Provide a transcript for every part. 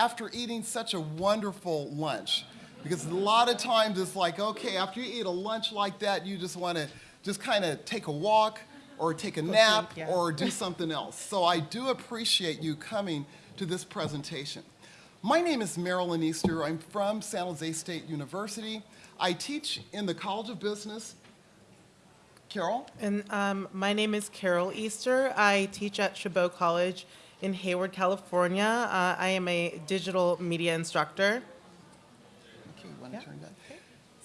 presentation after eating such a wonderful lunch. Because a lot of times it's like, okay, after you eat a lunch like that, you just want to just kind of take a walk or take a nap drink, yeah. or do something else. So I do appreciate you coming to this presentation. My name is Marilyn Easter. I'm from San Jose State University. I teach in the College of Business. Carol? And um, my name is Carol Easter. I teach at Chabot College in Hayward, California. Uh, I am a digital media instructor. Okay, want to turn that?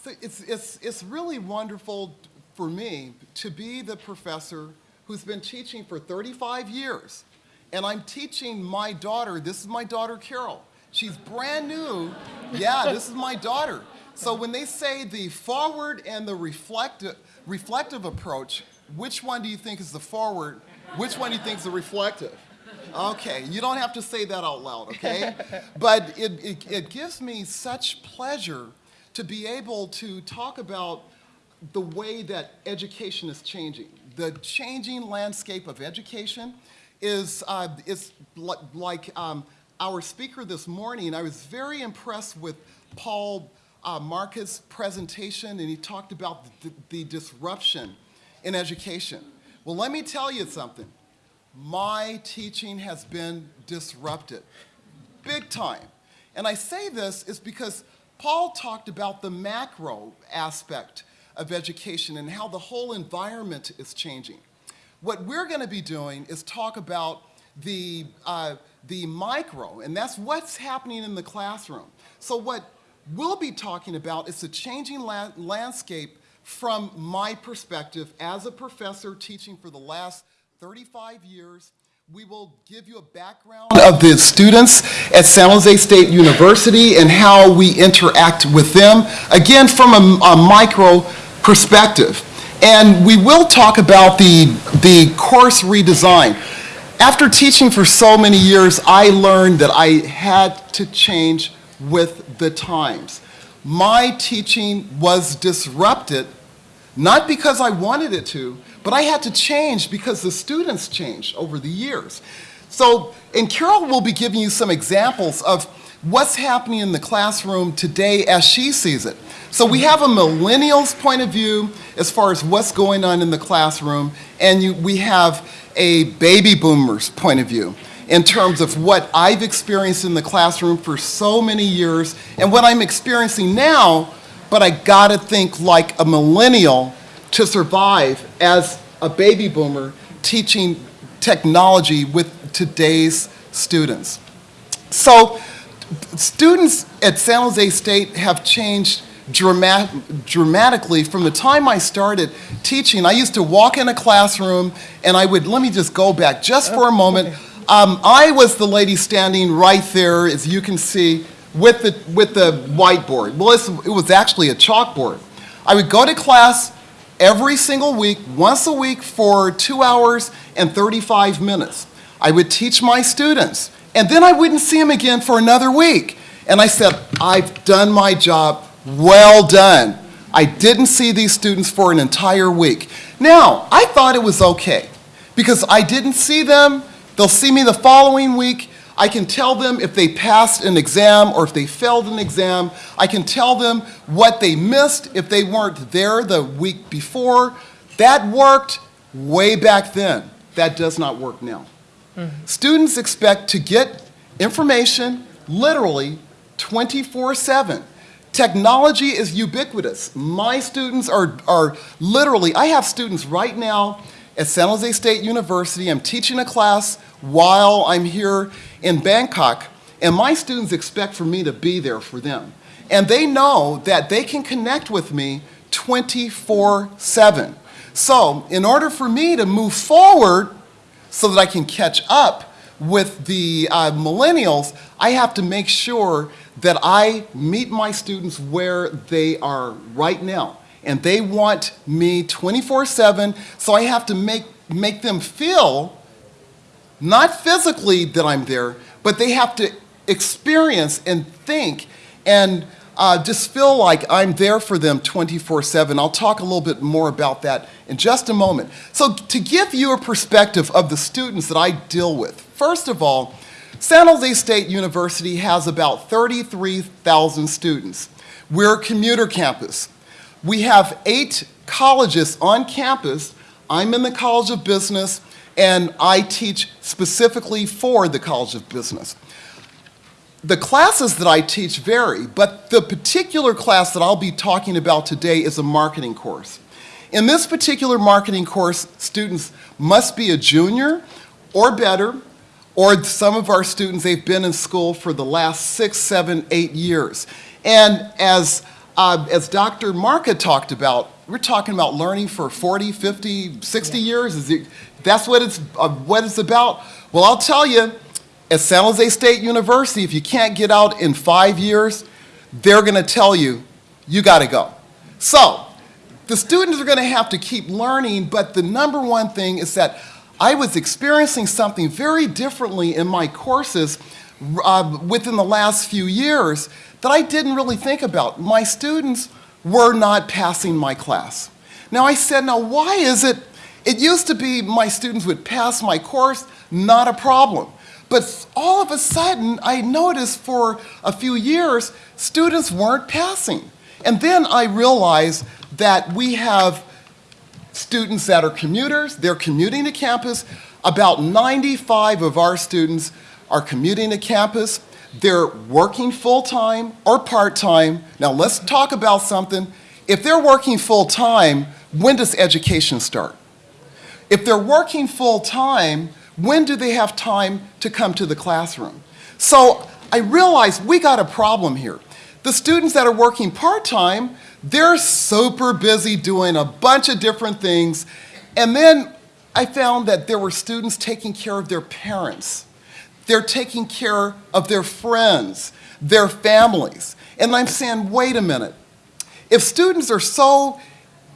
So it's, it's, it's really wonderful for me to be the professor who's been teaching for 35 years. And I'm teaching my daughter, this is my daughter Carol. She's brand new. Yeah, this is my daughter. So when they say the forward and the reflective, reflective approach, which one do you think is the forward? Which one do you think is the reflective? Okay, you don't have to say that out loud, okay? But it, it, it gives me such pleasure to be able to talk about the way that education is changing. The changing landscape of education is, uh, is li- like um, our speaker this morning. I was very impressed with Paul uh, Marcus' presentation, and he talked about the, the disruption in education. Well, let me tell you something. My teaching has been disrupted, big time. And I say this is because Paul talked about the macro aspect of education and how the whole environment is changing. What we're going to be doing is talk about the, uh, the micro, and that's what's happening in the classroom. So what we'll be talking about is the changing la landscape from my perspective as a professor teaching for the last 35 years. We will give you a background of the students at San Jose State University and how we interact with them, again, from a, a micro perspective. And we will talk about the, the course redesign. After teaching for so many years, I learned that I had to change with the times. My teaching was disrupted, not because I wanted it to, but I had to change because the students changed over the years. So, and Carol will be giving you some examples of what's happening in the classroom today as she sees it. So we have a millennial's point of view as far as what's going on in the classroom, and you, we have a baby boomer's point of view in terms of what I've experienced in the classroom for so many years and what I'm experiencing now, but I gotta think like a millennial to survive as a baby boomer teaching technology with today's students. So students at San Jose State have changed dramat dramatically from the time I started teaching. I used to walk in a classroom and I would, let me just go back just for a moment. Um, I was the lady standing right there, as you can see, with the, with the whiteboard. Well, it's, it was actually a chalkboard. I would go to class every single week, once a week for two hours and 35 minutes. I would teach my students, and then I wouldn't see them again for another week. And I said, I've done my job, well done. I didn't see these students for an entire week. Now, I thought it was okay because I didn't see them. They'll see me the following week. I can tell them if they passed an exam or if they failed an exam. I can tell them what they missed if they weren't there the week before. That worked way back then. That does not work now. Mm-hmm. Students expect to get information literally 24-7. Technology is ubiquitous. My students are, are literally, I have students right now at San Jose State University. I'm teaching a class while I'm here in Bangkok, and my students expect for me to be there for them. And they know that they can connect with me 24-7. So in order for me to move forward so that I can catch up with the uh, millennials, I have to make sure that I meet my students where they are right now. And they want me 24-7, so I have to make, make them feel, not physically that I'm there, but they have to experience and think and uh, just feel like I'm there for them 24-7. I'll talk a little bit more about that in just a moment. So to give you a perspective of the students that I deal with, first of all, San Jose State University has about 33,000 students. We're a commuter campus. We have eight colleges on campus. I'm in the College of Business, and I teach specifically for the College of Business. The classes that I teach vary, but the particular class that I'll be talking about today is a marketing course. In this particular marketing course, students must be a junior or better, or some of our students, they've been in school for the last six, seven, eight years. And as, uh, as Dr. Marka talked about, we're talking about learning for 40, 50, 60 years. Is it, that's what it's, uh, what it's about. Well, I'll tell you, at San Jose State University, if you can't get out in five years, they're going to tell you, you got to go. So, the students are going to have to keep learning, but the number one thing is that I was experiencing something very differently in my courses uh, within the last few years that I didn't really think about. My students were not passing my class. Now I said, now why is it, it used to be my students would pass my course, not a problem. But all of a sudden, I noticed for a few years, students weren't passing. And then I realized that we have students that are commuters, they're commuting to campus. About 95 of our students are commuting to campus. They're working full-time or part-time. Now let's talk about something. If they're working full-time, when does education start? If they're working full-time, when do they have time to come to the classroom? So I realized we got a problem here. The students that are working part-time, they're super busy doing a bunch of different things. And then I found that there were students taking care of their parents. They're taking care of their friends, their families. And I'm saying, wait a minute. If students are so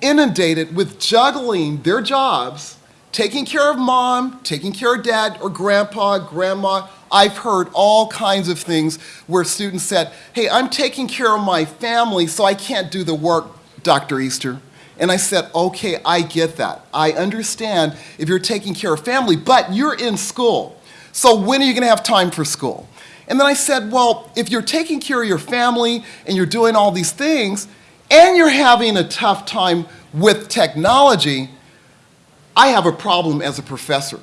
inundated with juggling their jobs, taking care of mom, taking care of dad or grandpa, grandma, I've heard all kinds of things where students said, hey, I'm taking care of my family, so I can't do the work, Dr. Easter. And I said, okay, I get that. I understand if you're taking care of family, but you're in school. So when are you gonna have time for school? And then I said, well, if you're taking care of your family and you're doing all these things, and you're having a tough time with technology, I have a problem as a professor.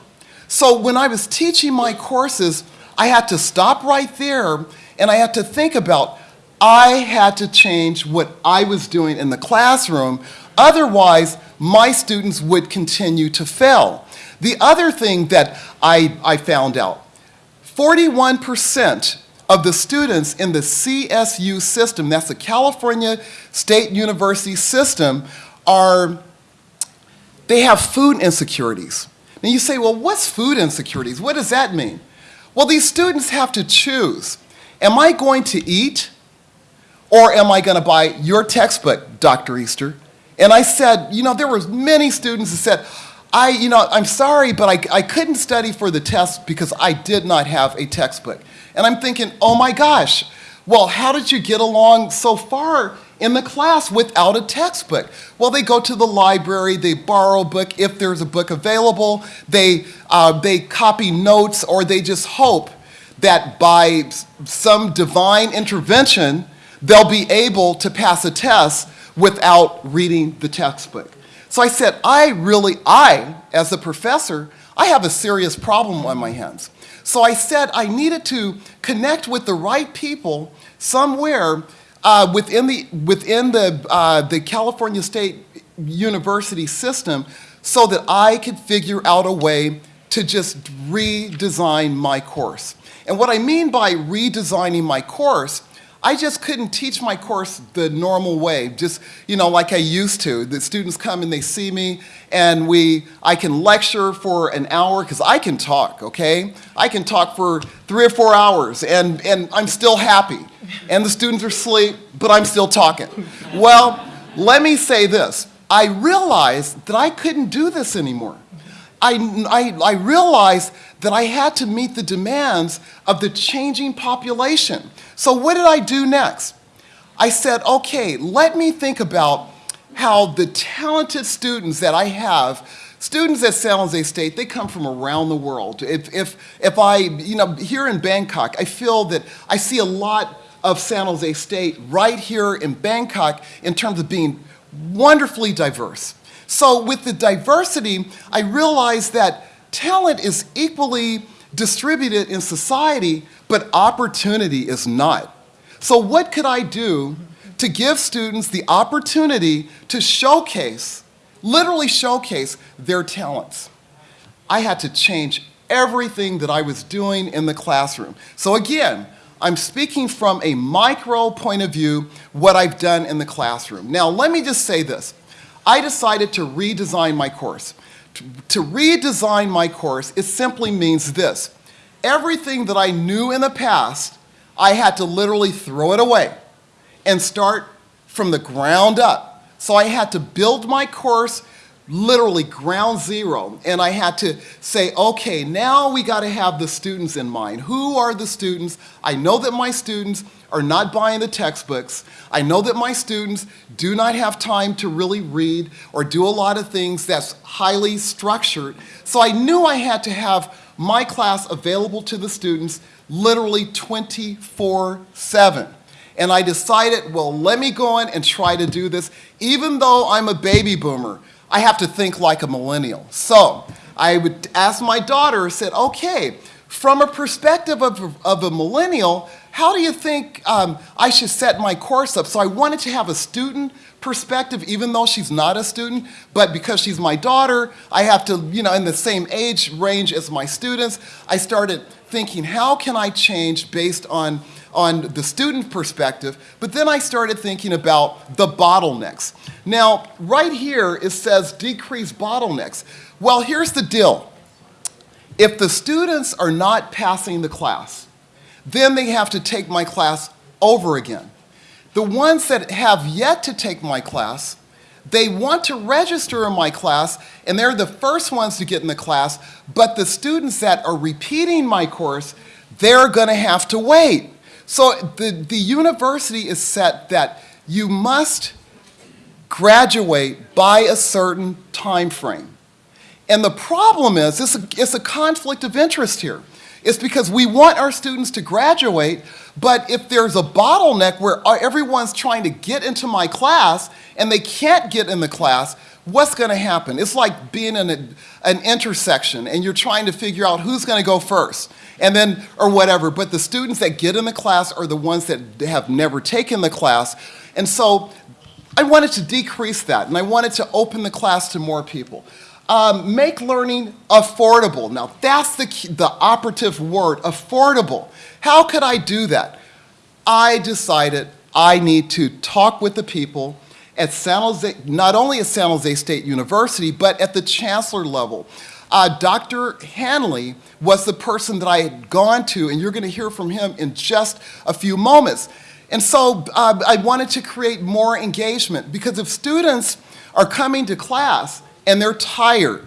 So when I was teaching my courses, I had to stop right there and I had to think about, I had to change what I was doing in the classroom. Otherwise, my students would continue to fail. The other thing that I, I found out, 41% of the students in the CSU system, that's the California State University system, are, they have food insecurities. Now you say, well, what's food insecurities? What does that mean? Well, these students have to choose. Am I going to eat or am I going to buy your textbook, Dr. Easter? And I said, you know, there were many students that said, I, you know, I'm sorry, but I, I couldn't study for the test because I did not have a textbook. And I'm thinking, oh my gosh, well, how did you get along so far in the class without a textbook? Well, they go to the library, they borrow a book if there's a book available, they, uh, they copy notes, or they just hope that by some divine intervention, they'll be able to pass a test without reading the textbook. So I said, I really, I, as a professor, I have a serious problem on my hands. So I said I needed to connect with the right people somewhere uh, within the, within the, uh, the California State University system so that I could figure out a way to just redesign my course. And what I mean by redesigning my course I just couldn't teach my course the normal way, just, you know, like I used to. The students come and they see me and we, I can lecture for an hour because I can talk, okay? I can talk for three or four hours and, and I'm still happy. And the students are asleep, but I'm still talking. Well, let me say this. I realized that I couldn't do this anymore. I, I, I realized that I had to meet the demands of the changing population. So what did I do next? I said, okay, let me think about how the talented students that I have students at San Jose State, they come from around the world. If, if, if I, you know, here in Bangkok, I feel that I see a lot of San Jose State right here in Bangkok in terms of being wonderfully diverse. So with the diversity, I realized that talent is equally distributed in society, but opportunity is not. So what could I do to give students the opportunity to showcase, literally showcase their talents? I had to change everything that I was doing in the classroom. So again, I'm speaking from a micro point of view, what I've done in the classroom. Now, let me just say this. I decided to redesign my course. To, redesign my course, it simply means this. Everything that I knew in the past, I had to literally throw it away and start from the ground up. So I had to build my course literally ground zero. And I had to say, okay, now we got to have the students in mind. Who are the students? I know that my students are not buying the textbooks. I know that my students do not have time to really read or do a lot of things that's highly structured. So I knew I had to have my class available to the students literally 24 7. And I decided, well, let me go in and try to do this. Even though I'm a baby boomer, I have to think like a millennial. So I would ask my daughter, said, okay, from a perspective of, of a millennial, how do you think um, I should set my course up? So I wanted to have a student perspective, even though she's not a student, but because she's my daughter, I have to, you know, in the same age range as my students, I started thinking, how can I change based on on the student perspective, but then I started thinking about the bottlenecks. Now, right here, it says decrease bottlenecks. Well, here's the deal. If the students are not passing the class, then they have to take my class over again. The ones that have yet to take my class, they want to register in my class, and they're the first ones to get in the class, but the students that are repeating my course, they're gonna have to wait. So the, the university is set that you must graduate by a certain time frame. And the problem is, it's a, it's a conflict of interest here. It's because we want our students to graduate, but if there's a bottleneck where everyone's trying to get into my class and they can't get in the class, what's going to happen? It's like being in a, an intersection and you're trying to figure out who's going to go first and then, or whatever. But the students that get in the class are the ones that have never taken the class. And so I wanted to decrease that and I wanted to open the class to more people. Um, make learning affordable. Now that's the, the operative word, affordable. How could I do that? I decided I need to talk with the people at San Jose, not only at San Jose State University, but at the chancellor level. Uh, Dr. Hanley was the person that I had gone to, and you're going to hear from him in just a few moments. And so uh, I wanted to create more engagement because if students are coming to class and they're tired,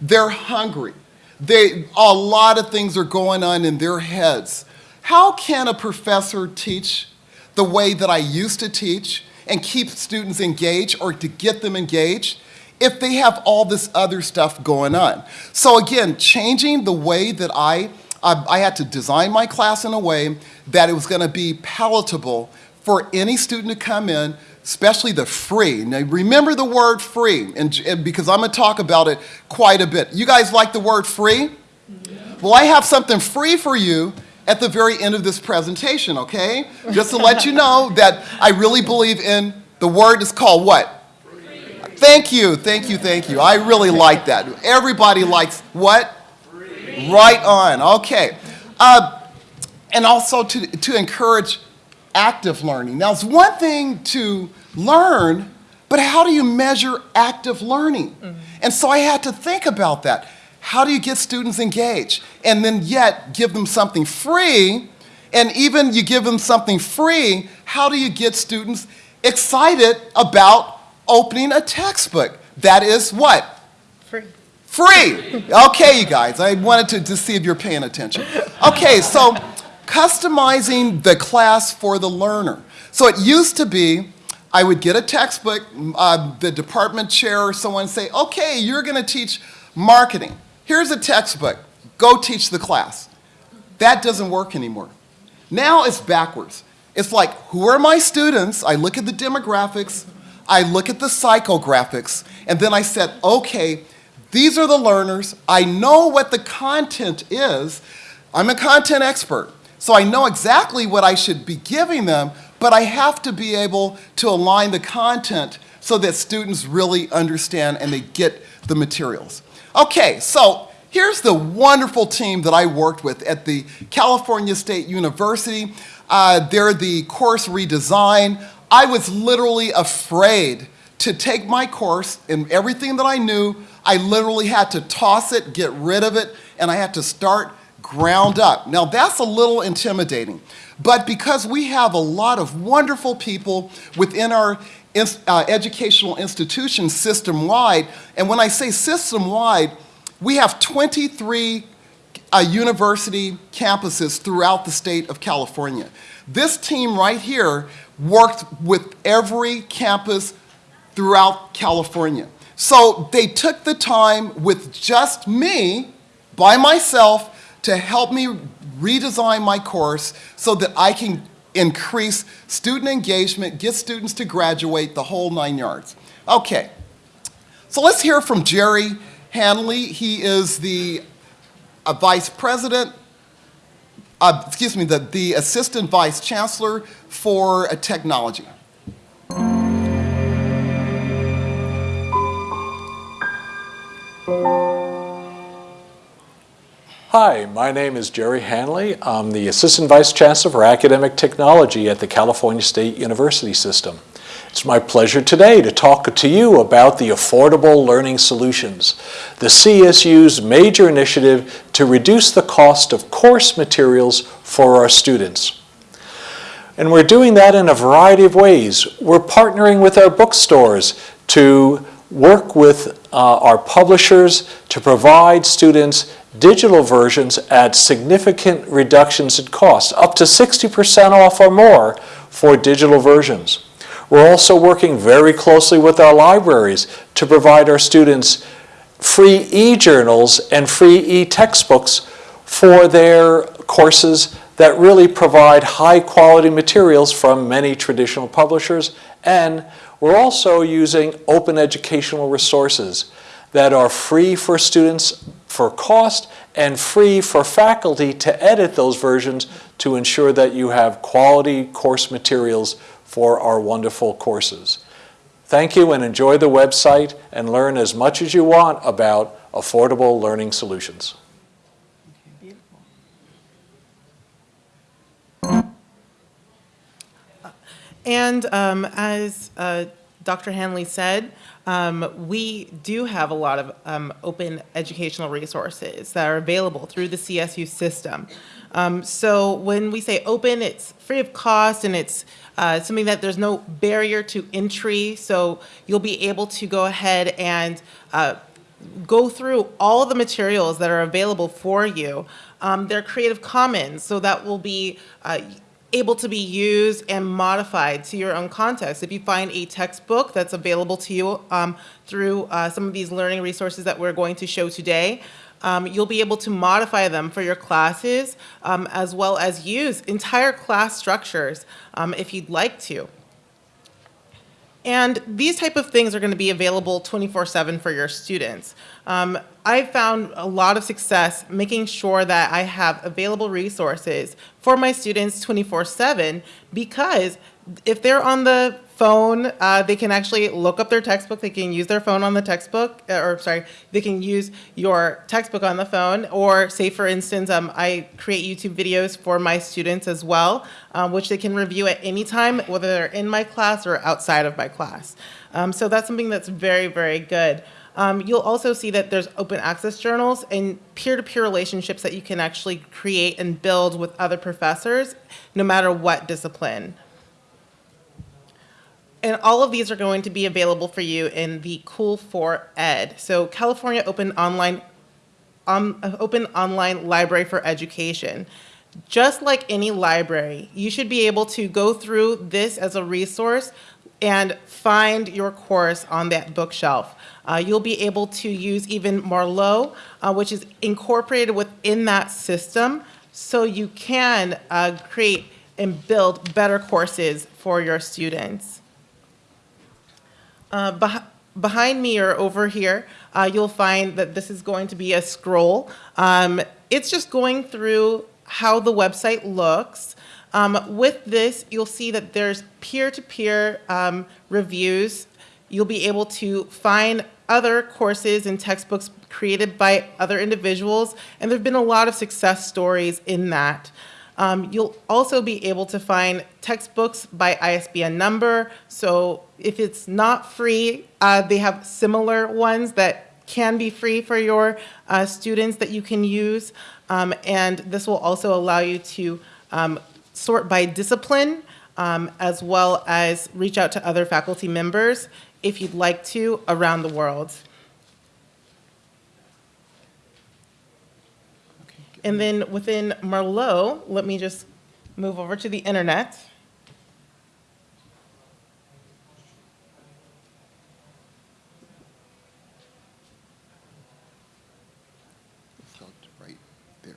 they're hungry, they, a lot of things are going on in their heads. How can a professor teach the way that I used to teach and keep students engaged or to get them engaged if they have all this other stuff going on. So again, changing the way that I, I, I had to design my class in a way that it was gonna be palatable for any student to come in, especially the free. Now remember the word free, and, and because I'm gonna talk about it quite a bit. You guys like the word free? Yeah. Well, I have something free for you at the very end of this presentation, okay? Just to let you know that I really believe in the word is called what? Free. Thank you, thank you, thank you. I really like that. Everybody likes what? Free. Right on, okay. Uh, and also to, to encourage active learning. Now, it's one thing to learn, but how do you measure active learning? Mm -hmm. And so I had to think about that. How do you get students engaged? And then yet give them something free, and even you give them something free, how do you get students excited about opening a textbook. That is what? Free. Free. Okay, you guys. I wanted to, to see if you're paying attention. Okay, so customizing the class for the learner. So it used to be I would get a textbook, uh, the department chair or someone say, okay, you're going to teach Marketing. Here's a textbook. Go teach the class. That doesn't work anymore. Now it's backwards. It's like, who are my students? I look at the demographics, I look at the psychographics, and then I said, okay, these are the learners. I know what the content is. I'm a content expert, so I know exactly what I should be giving them, but I have to be able to align the content so that students really understand and they get the materials. Okay, so here's the wonderful team that I worked with at the California State University. Uh, they're the course redesign. I was literally afraid to take my course and everything that I knew, I literally had to toss it, get rid of it, and I had to start ground up. Now that's a little intimidating, but because we have a lot of wonderful people within our uh, educational institutions system-wide, and when I say system-wide, we have 23 uh, university campuses throughout the state of California. This team right here worked with every campus throughout California. So they took the time with just me, by myself, to help me redesign my course so that I can increase student engagement, get students to graduate, the whole nine yards. Okay, so let's hear from Jerry Hanley. He is the uh, vice president, uh, excuse me, the, the assistant vice chancellor for uh, technology. Hi, my name is Jerry Hanley. I'm the Assistant Vice Chancellor for Academic Technology at the California State University System. It's my pleasure today to talk to you about the Affordable Learning Solutions, the CSU's major initiative to reduce the cost of course materials for our students. And we're doing that in a variety of ways. We're partnering with our bookstores to work with uh, our publishers to provide students digital versions at significant reductions in cost, up to 60% off or more for digital versions. We're also working very closely with our libraries to provide our students free e-journals and free e-textbooks for their courses that really provide high quality materials from many traditional publishers. And we're also using open educational resources that are free for students for cost and free for faculty to edit those versions to ensure that you have quality course materials for our wonderful courses. Thank you and enjoy the website and learn as much as you want about affordable learning solutions. And um, as uh, Dr. Hanley said, um, we do have a lot of um, open educational resources that are available through the CSU system. Um, so when we say open, it's free of cost and it's uh, something that there's no barrier to entry. So you'll be able to go ahead and uh, go through all the materials that are available for you. Um, they're Creative Commons, so that will be uh, able to be used and modified to your own context. If you find a textbook that's available to you um, through uh, some of these learning resources that we're going to show today, um, you'll be able to modify them for your classes um, as well as use entire class structures um, if you'd like to. And these type of things are going to be available 24-7 for your students. Um, I've found a lot of success making sure that I have available resources for my students 24-7 because if they're on the phone, uh, they can actually look up their textbook. They can use their phone on the textbook, uh, or sorry, they can use your textbook on the phone. Or say, for instance, um, I create YouTube videos for my students as well, um, which they can review at any time, whether they're in my class or outside of my class. Um, so that's something that's very, very good. Um, you'll also see that there's open access journals and peer-to-peer -peer relationships that you can actually create and build with other professors, no matter what discipline. And all of these are going to be available for you in the COOL4Ed. So California Open Online, um, Open Online Library for Education. Just like any library, you should be able to go through this as a resource and find your course on that bookshelf. Uh, you'll be able to use even Merlot, uh, which is incorporated within that system, so you can uh, create and build better courses for your students. Uh, beh- behind me or over here, uh, you'll find that this is going to be a scroll. Um, it's just going through how the website looks. Um, with this, you'll see that there's peer-to-peer um, reviews. You'll be able to find other courses and textbooks created by other individuals, and there have been a lot of success stories in that. Um, you'll also be able to find textbooks by ISBN number. So if it's not free, uh, they have similar ones that can be free for your uh, students that you can use. Um, and this will also allow you to um, sort by discipline um, as well as reach out to other faculty members if you'd like to around the world. And then within Merlot, let me just move over to the internet. Right there.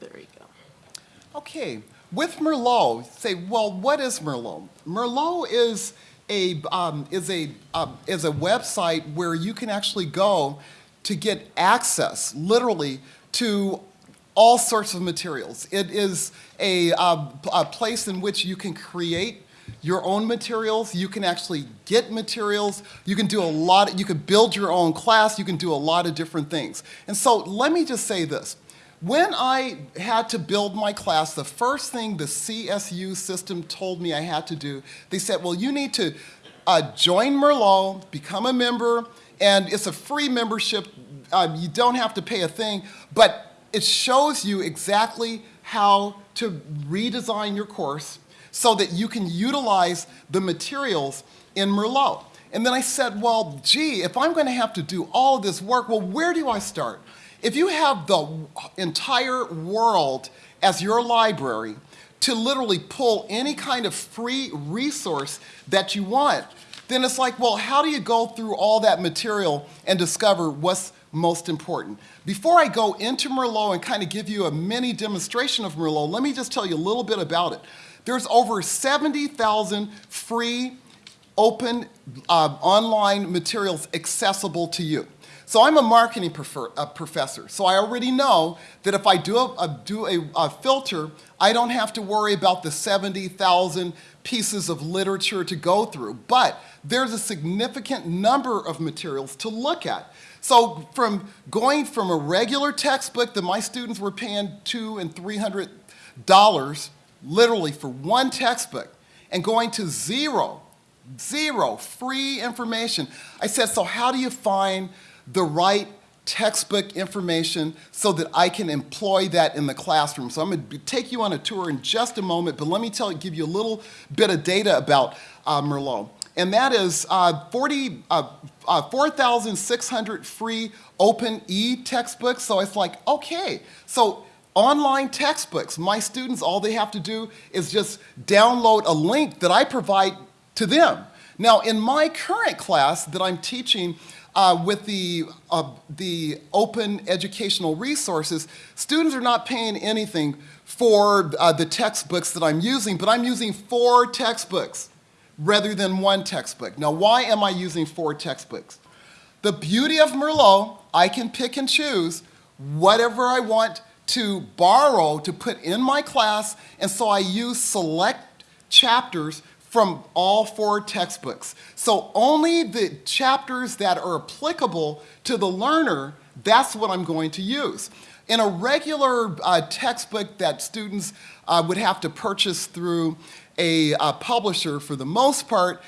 There we go. Okay, with Merlot, say, well, what is Merlot? Merlot is a um, is a um, is a website where you can actually go to get access, literally, to all sorts of materials. It is a, uh, a place in which you can create your own materials. You can actually get materials. You can do a lot. You can build your own class. You can do a lot of different things. And so, let me just say this. When I had to build my class, the first thing the CSU system told me I had to do, they said, well, you need to uh, join Merlot, become a member, and it's a free membership. Uh, you don't have to pay a thing, but it shows you exactly how to redesign your course so that you can utilize the materials in Merlot. And then I said, well, gee, if I'm going to have to do all of this work, well, where do I start? If you have the entire world as your library to literally pull any kind of free resource that you want, then it's like, well, how do you go through all that material and discover what's most important? Before I go into Merlot and kind of give you a mini demonstration of Merlot, let me just tell you a little bit about it. There's over 70,000 free, open, uh, online materials accessible to you. So I'm a marketing prefer, uh, professor, so I already know that if I do, a, a do a, a, filter, I don't have to worry about the 70,000 pieces of literature to go through. But there's a significant number of materials to look at. So from going from a regular textbook that my students were paying two and three hundred dollars, literally for one textbook, and going to zero, zero free information. I said, so how do you find the right textbook information so that I can employ that in the classroom. So I'm going to take you on a tour in just a moment, but let me tell you, give you a little bit of data about uh, Merlot. And that is uh, 40, uh, uh 4,600 free open e-textbooks. So it's like, okay, so online textbooks. My students, all they have to do is just download a link that I provide to them. Now, in my current class that I'm teaching, uh, with the, uh, the open educational resources, students are not paying anything for uh, the textbooks that I'm using, but I'm using four textbooks rather than one textbook. Now, why am I using four textbooks? The beauty of Merlot, I can pick and choose whatever I want to borrow to put in my class, and so I use select chapters from all four textbooks. So only the chapters that are applicable to the learner, that's what I'm going to use. In a regular uh, textbook that students uh, would have to purchase through a uh, publisher, for the most part,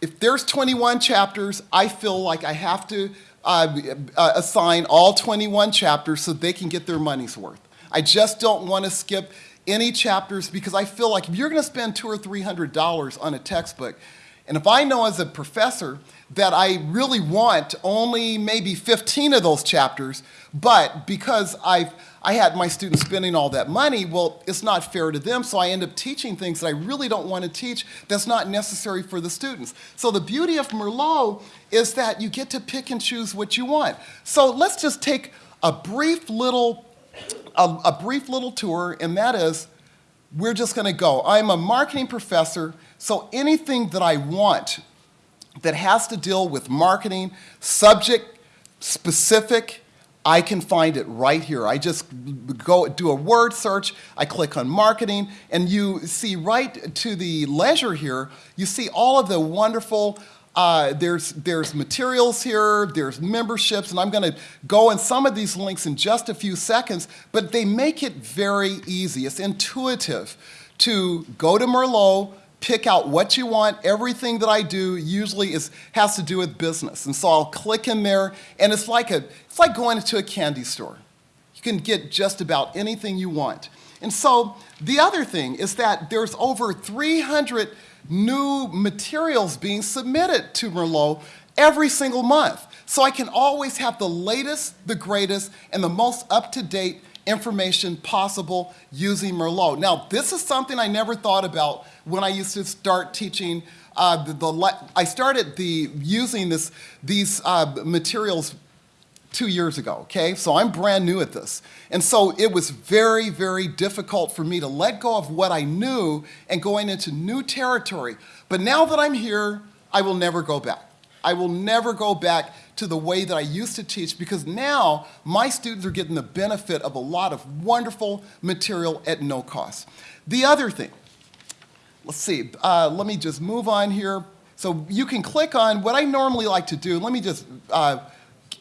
if there's 21 chapters, I feel like I have to uh, uh, assign all 21 chapters so they can get their money's worth. I just don't want to skip any chapters because I feel like if you're going to spend two or three hundred dollars on a textbook, And if I know as a professor that I really want only maybe 15 of those chapters, but because I've, I had my students spending all that money, well, it's not fair to them, so I end up teaching things that I really don't want to teach that's not necessary for the students. So the beauty of Merlot is that you get to pick and choose what you want. So let's just take a brief little, a, a brief little tour, and that is, we're just going to go. I'm a marketing professor, so anything that I want that has to deal with marketing, subject specific, I can find it right here. I just go do a word search, I click on marketing, and you see right to the leisure here, you see all of the wonderful uh, there's, there's materials here, there's memberships, and I'm going to go in some of these links in just a few seconds, but they make it very easy. It's intuitive to go to Merlot, pick out what you want. Everything that I do usually is, has to do with business. And so I'll click in there, and it's like, a, it's like going into a candy store. You can get just about anything you want. And so the other thing is that there's over 300 new materials being submitted to Merlot every single month. So I can always have the latest, the greatest, and the most up-to-date information possible using Merlot. Now, this is something I never thought about when I used to start teaching. Uh, the, the, I started the, using this, these uh, materials two years ago, okay? So I'm brand new at this. And so it was very, very difficult for me to let go of what I knew and going into new territory. But now that I'm here, I will never go back. I will never go back to the way that I used to teach because now my students are getting the benefit of a lot of wonderful material at no cost. The other thing, let's see, uh, let me just move on here. So you can click on what I normally like to do. Let me just uh,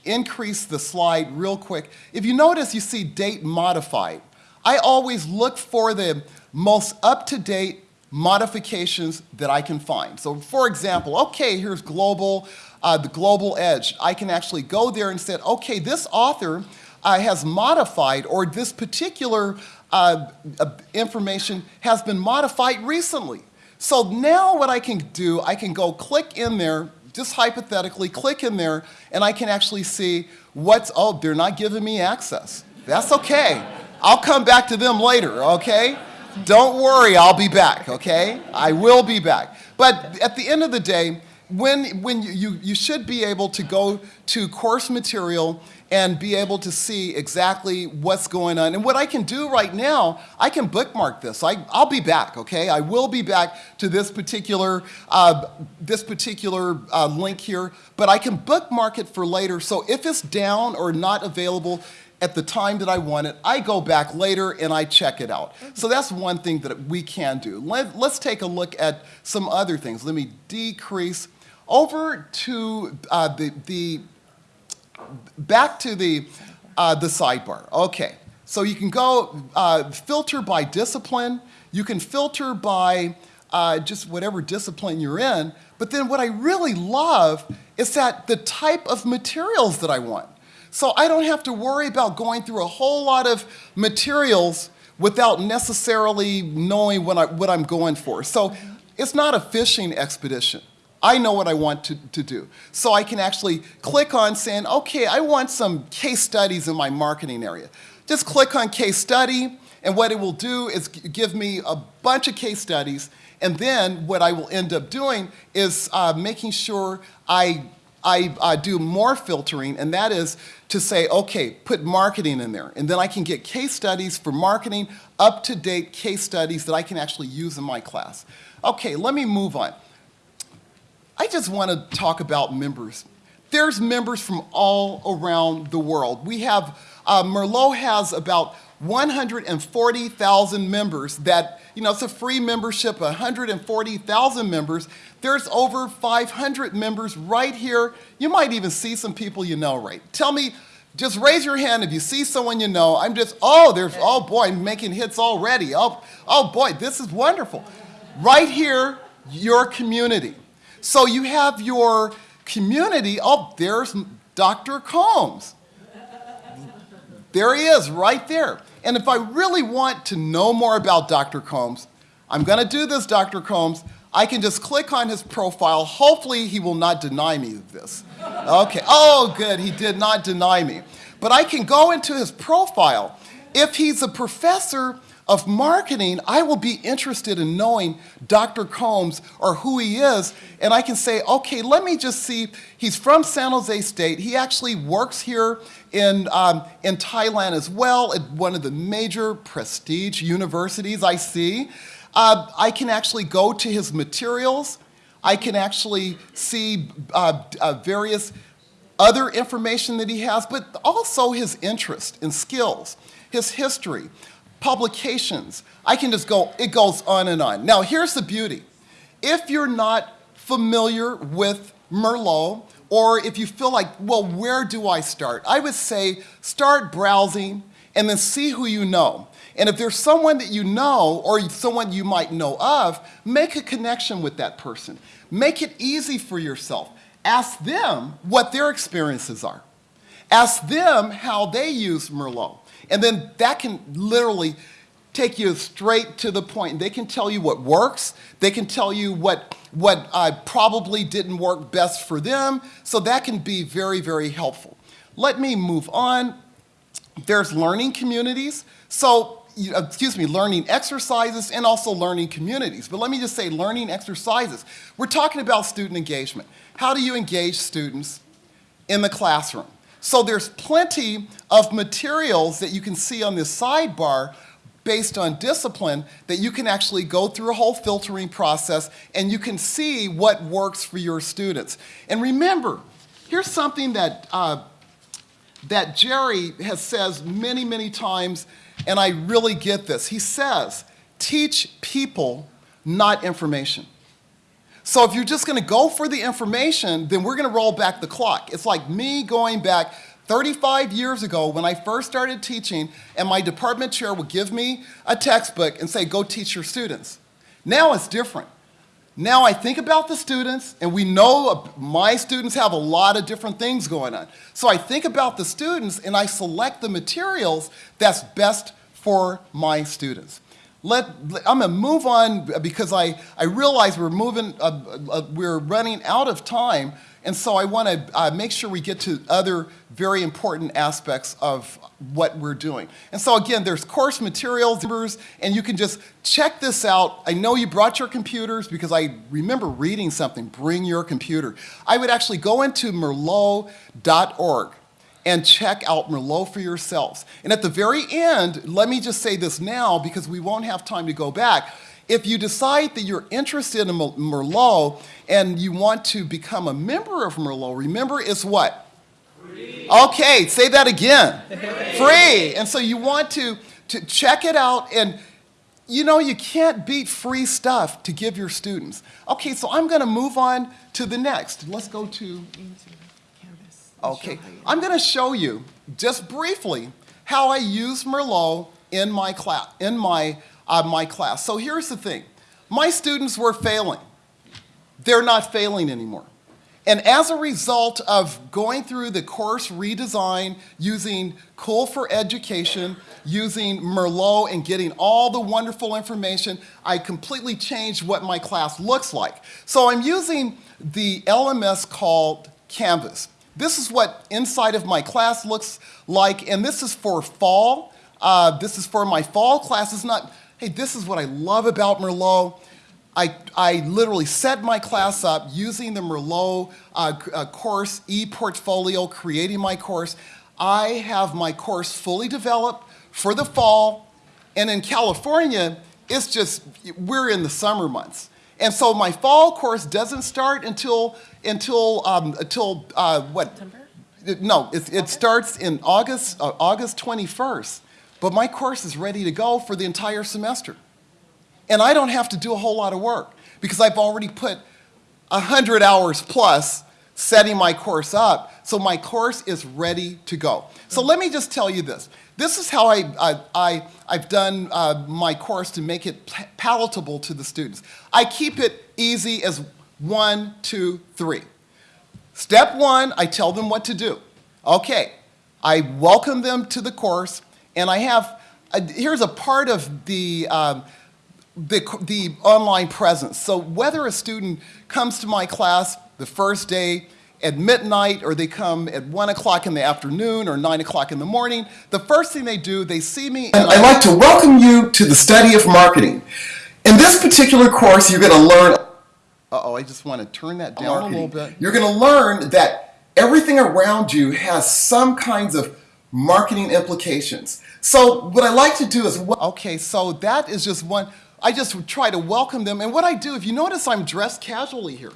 increase the slide real quick. If you notice, you see date modified. I always look for the most up-to-date modifications that I can find. So for example, okay, here's global, uh, the global edge. I can actually go there and say, okay, this author uh, has modified or this particular uh, uh information has been modified recently. So now what I can do, I can go click in there just hypothetically click in there and I can actually see what's, oh, they're not giving me access. That's okay. I'll come back to them later, okay? Don't worry, I'll be back, okay? I will be back. But at the end of the day, when, when you, you, you should be able to go to course material and be able to see exactly what's going on. And what I can do right now, I can bookmark this. I, I'll be back, okay? I will be back to this particular, uh, this particular uh, link here, but I can bookmark it for later. So if it's down or not available, at the time that I want it, I go back later and I check it out. So that's one thing that we can do. Let, us take a look at some other things. Let me decrease over to uh, the, the back to the, uh, the sidebar. Okay, so you can go uh, filter by discipline. You can filter by uh, just whatever discipline you're in. But then what I really love is that the type of materials that I want. So I don't have to worry about going through a whole lot of materials without necessarily knowing what, I, what I'm going for. So it's not a fishing expedition. I know what I want to, to do. So I can actually click on saying, okay, I want some case studies in my marketing area. Just click on case study, and what it will do is give me a bunch of case studies, and then what I will end up doing is uh, making sure I, I uh, do more filtering, and that is to say, okay, put marketing in there. And then I can get case studies for marketing, up-to-date case studies that I can actually use in my class. Okay, let me move on. I just want to talk about members. There's members from all around the world. We have, uh, Merlot has about 140,000 members that, you know, it's a free membership, 140,000 members. There's over 500 members right here. You might even see some people you know, right? Tell me, just raise your hand if you see someone you know. I'm just, oh, there's, oh boy, I'm making hits already. Oh, oh boy, this is wonderful. Right here, your community. So you have your community. Oh, there's Dr. Combs. There he is, right there. And if I really want to know more about Dr. Combs, I'm going to do this, Dr. Combs. I can just click on his profile. Hopefully, he will not deny me this. Okay. Oh, good. He did not deny me. But I can go into his profile. If he's a professor of marketing, I will be interested in knowing Dr. Combs or who he is. And I can say, okay, let me just see. He's from San Jose State. He actually works here in, um, in Thailand as well at one of the major prestige universities I see. Uh, I can actually go to his materials. I can actually see uh, uh, various other information that he has, but also his interest and skills, his history, publications. I can just go, it goes on and on. Now, here's the beauty. If you're not familiar with Merlot, or if you feel like, well, where do I start? I would say start browsing and then see who you know. And if there's someone that you know or someone you might know of, make a connection with that person. Make it easy for yourself. Ask them what their experiences are. Ask them how they use Merlot. And then that can literally take you straight to the point. They can tell you what works. They can tell you what, what uh, probably didn't work best for them. So that can be very, very helpful. Let me move on. There's learning communities. So, excuse me, learning exercises and also learning communities. But let me just say learning exercises. We're talking about student engagement. How do you engage students in the classroom? So there's plenty of materials that you can see on this sidebar based on discipline that you can actually go through a whole filtering process and you can see what works for your students. And remember, here's something that uh, that Gerry has says many, many times, and I really get this. He says, teach people, not information. So if you're just going to go for the information, then we're going to roll back the clock. It's like me going back 35 years ago when I first started teaching, and my department chair would give me a textbook and say, go teach your students. Now it's different. Now I think about the students, and we know my students have a lot of different things going on. So I think about the students and I select the materials that's best for my students. Let, I'm gonna move on because I, I realize we're moving, uh, uh, we're running out of time. And so I wanna uh, make sure we get to other very important aspects of what we're doing. And so again, there's course materials, and you can just check this out. I know you brought your computers because I remember reading something, bring your computer. I would actually go into merlot.org and check out Merlot for yourselves. And at the very end, let me just say this now because we won't have time to go back. If you decide that you're interested in Mer- Merlot and you want to become a member of Merlot, remember it's what? Free. Okay, say that again. Free. And so you want to, to check it out and you know, you can't beat free stuff to give your students. Okay, so I'm going to move on to the next. Let's go to Okay, I'm going to show you just briefly how I use Merlot in my class. In my uh, my class. So here's the thing: my students were failing. They're not failing anymore. And as a result of going through the course redesign, using Cool for Education, using Merlot, and getting all the wonderful information, I completely changed what my class looks like. So I'm using the LMS called Canvas. This is what inside of my class looks like, and this is for fall. Uh, this is for my fall class. It's not, hey, this is what I love about Merlot. I, I literally set my class up using the Merlot uh, uh, course, e-portfolio, creating my course. I have my course fully developed for the fall. And in California, it's just, we're in the summer months. And so my fall course doesn't start until, until, um, until uh, what? September? No, it, it starts in August, uh, August 21st. But my course is ready to go for the entire semester. And I don't have to do a whole lot of work because I've already put 100 hours plus setting my course up. So my course is ready to go. So let me just tell you this. This is how I, I, I, I've done uh, my course to make it palatable to the students. I keep it easy as one, two, three. Step one, I tell them what to do. Okay, I welcome them to the course, and I have, uh, here's a part of the, um, the, the online presence. So whether a student comes to my class the first day at midnight or they come at 1 o'clock in the afternoon or 9 o'clock in the morning, the first thing they do, they see me and I'd like to welcome you to the study of marketing. In this particular course, you're going to learn uh-oh, I just want to turn that down a little oh, bit. You're going to learn that everything around you has some kinds of marketing implications. So what I like to do is, okay, so that is just one, I just try to welcome them. And what I do, if you notice, I'm dressed casually here.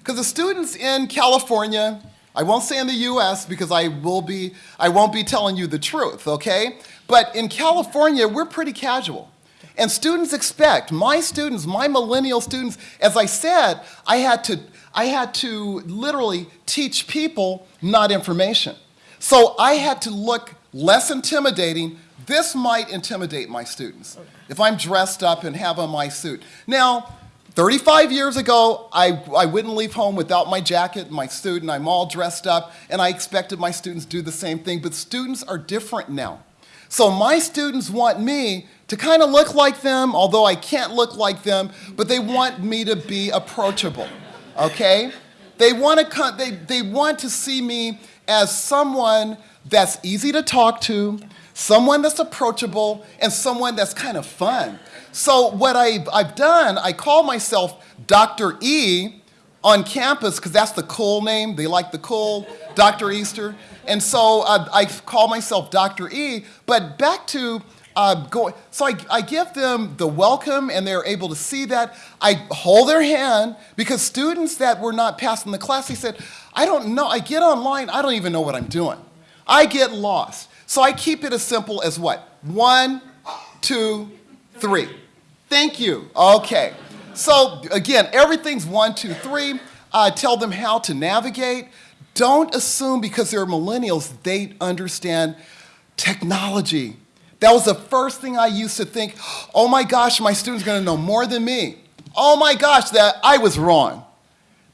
Because the students in California, I won't say in the US because I will be, I won't be telling you the truth, okay? But in California, we're pretty casual. And students expect, my students, my millennial students, as I said, I had to, I had to literally teach people, not information. So I had to look less intimidating. This might intimidate my students if I'm dressed up and have on my suit. Now, 35 years ago, I, I wouldn't leave home without my jacket and my suit, and I'm all dressed up, and I expected my students to do the same thing, but students are different now. So my students want me to kind of look like them, although I can't look like them, but they want me to be approachable, okay? They want to, come, they, they want to see me as someone that's easy to talk to, someone that's approachable, and someone that's kind of fun. So what I've, I've done, I call myself Dr. E on campus because that's the cool name. They like the cool Dr. Easter. And so uh, I call myself Dr. E, but back to uh, go, so I, I give them the welcome and they're able to see that. I hold their hand because students that were not passing the class, they said, I don't know, I get online, I don't even know what I'm doing. I get lost. So I keep it as simple as what? One, two, three. Thank you. Okay. So again, everything's one, two, three. Uh, tell them how to navigate. Don't assume because they're millennials, they understand technology. That was the first thing I used to think, oh my gosh, my student's gonna know more than me. Oh my gosh, that I was wrong.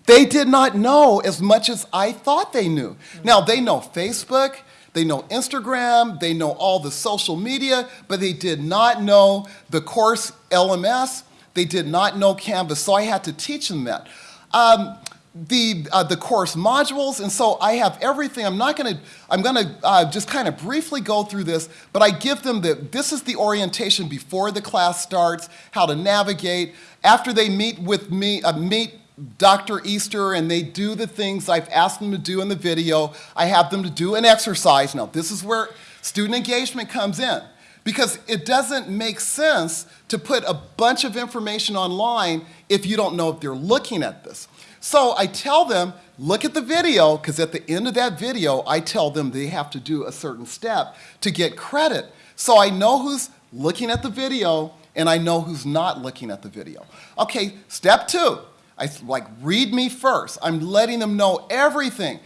They did not know as much as I thought they knew. Now, they know Facebook, they know Instagram, they know all the social media, but they did not know the course LMS, they did not know Canvas, so I had to teach them that. Um, the, uh, the course modules, and so I have everything. I'm not gonna, I'm gonna uh, just kind of briefly go through this, but I give them the, this is the orientation before the class starts, how to navigate. After they meet with me, uh, meet Dr. Easter and they do the things I've asked them to do in the video, I have them to do an exercise. Now, this is where student engagement comes in because it doesn't make sense to put a bunch of information online if you don't know if they're looking at this. So I tell them, look at the video, because at the end of that video, I tell them they have to do a certain step to get credit. So I know who's looking at the video, and I know who's not looking at the video. Okay, step two, I like read me first. I'm letting them know everything.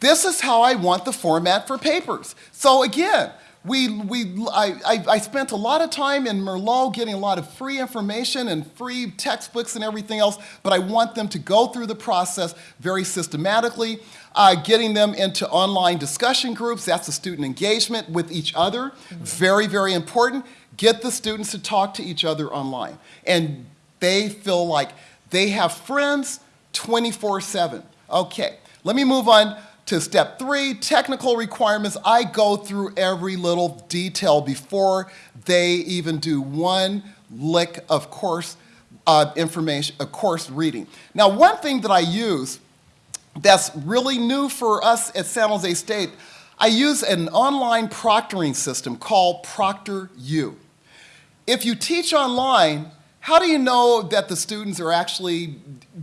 This is how I want the format for papers. So again, we, we, I, I, I, spent a lot of time in Merlot getting a lot of free information and free textbooks and everything else, but I want them to go through the process very systematically, uh, getting them into online discussion groups, that's the student engagement with each other, mm -hmm. very, very important. Get the students to talk to each other online. And they feel like they have friends 24-7. Okay, let me move on to step three, technical requirements. I go through every little detail before they even do one lick of course uh, information, of course reading. Now, one thing that I use that's really new for us at San Jose State, I use an online proctoring system called ProctorU. If you teach online, how do you know that the students are actually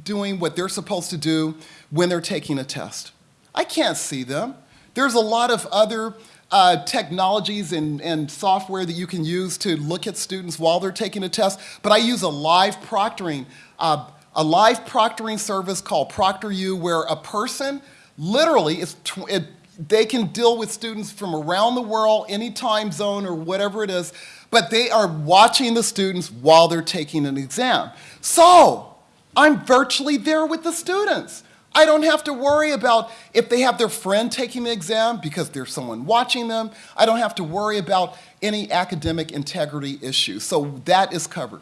doing what they're supposed to do when they're taking a test? I can't see them. There's a lot of other uh, technologies and, and software that you can use to look at students while they're taking a test, but I use a live proctoring, uh, a live proctoring service called ProctorU where a person literally is, it, they can deal with students from around the world, any time zone or whatever it is, but they are watching the students while they're taking an exam. So, I'm virtually there with the students. I don't have to worry about if they have their friend taking the exam because there's someone watching them. I don't have to worry about any academic integrity issues. So that is covered.